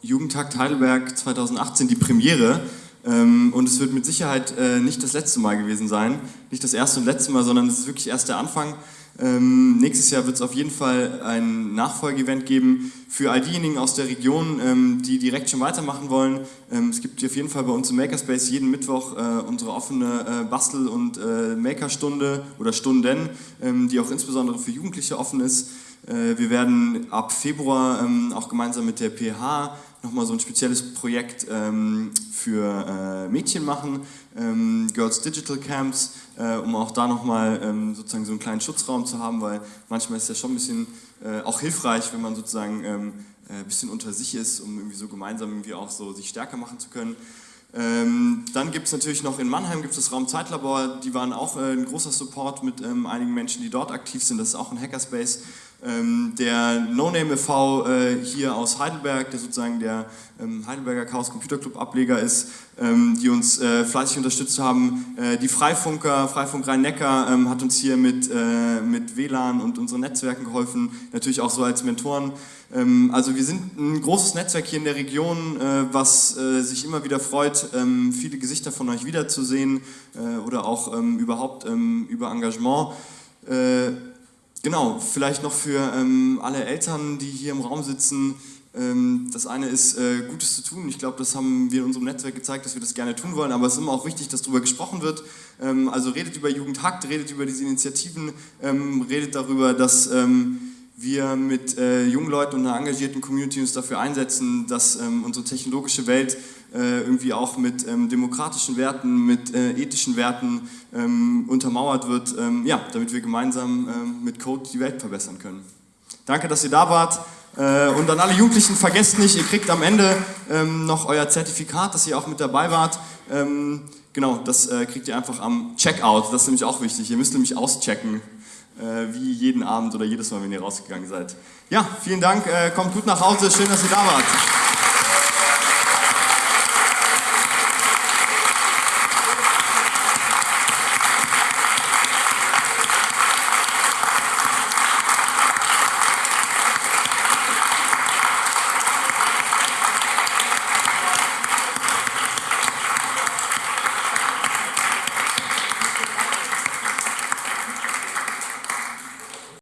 Jugendtag Heidelberg 2018, die Premiere. Ähm, und es wird mit Sicherheit äh, nicht das letzte Mal gewesen sein. Nicht das erste und letzte Mal, sondern es ist wirklich erst der Anfang. Ähm, nächstes Jahr wird es auf jeden Fall ein Nachfolgeevent geben für all diejenigen aus der Region, ähm, die direkt schon weitermachen wollen. Ähm, es gibt auf jeden Fall bei uns im Makerspace jeden Mittwoch äh, unsere offene äh, Bastel- und äh, Makerstunde oder Stunden, ähm, die auch insbesondere für Jugendliche offen ist. Äh, wir werden ab Februar ähm, auch gemeinsam mit der PH nochmal so ein spezielles Projekt ähm, für äh, Mädchen machen, ähm, Girls Digital Camps, äh, um auch da nochmal ähm, sozusagen so einen kleinen Schutzraum zu haben, weil manchmal ist es ja schon ein bisschen auch hilfreich, wenn man sozusagen ein bisschen unter sich ist, um irgendwie so gemeinsam irgendwie auch so sich stärker machen zu können. Ähm, dann gibt es natürlich noch in Mannheim gibt das Raum Zeitlabor, die waren auch äh, ein großer Support mit ähm, einigen Menschen, die dort aktiv sind. Das ist auch ein Hackerspace. Ähm, der No Name e.V. Äh, hier aus Heidelberg, der sozusagen der ähm, Heidelberger Chaos Computer Club Ableger ist, ähm, die uns äh, fleißig unterstützt haben. Äh, die Freifunker, Freifunk Rhein-Neckar hat uns hier mit, mit WLAN und unseren Netzwerken geholfen, natürlich auch so als Mentoren. Also wir sind ein großes Netzwerk hier in der Region, was sich immer wieder freut, viele Gesichter von euch wiederzusehen oder auch überhaupt über Engagement. Genau, vielleicht noch für ähm, alle Eltern, die hier im Raum sitzen. Ähm, das eine ist, äh, Gutes zu tun. Ich glaube, das haben wir in unserem Netzwerk gezeigt, dass wir das gerne tun wollen, aber es ist immer auch wichtig, dass darüber gesprochen wird. Ähm, also redet über Jugendhakt, redet über diese Initiativen, ähm, redet darüber, dass ähm, wir mit äh, jungen Leuten und einer engagierten Community uns dafür einsetzen, dass ähm, unsere technologische Welt äh, irgendwie auch mit ähm, demokratischen Werten, mit äh, ethischen Werten ähm, untermauert wird, ähm, ja, damit wir gemeinsam ähm, mit Code die Welt verbessern können. Danke, dass ihr da wart. Äh, und an alle Jugendlichen, vergesst nicht, ihr kriegt am Ende ähm, noch euer Zertifikat, dass ihr auch mit dabei wart. genau, das äh, kriegt ihr einfach am Checkout. Das ist nämlich auch wichtig. Ihr müsst nämlich auschecken äh, wie jeden Abend oder jedes Mal, wenn ihr rausgegangen seid. Ja, vielen Dank, äh, kommt gut nach Hause, schön, dass ihr da wart.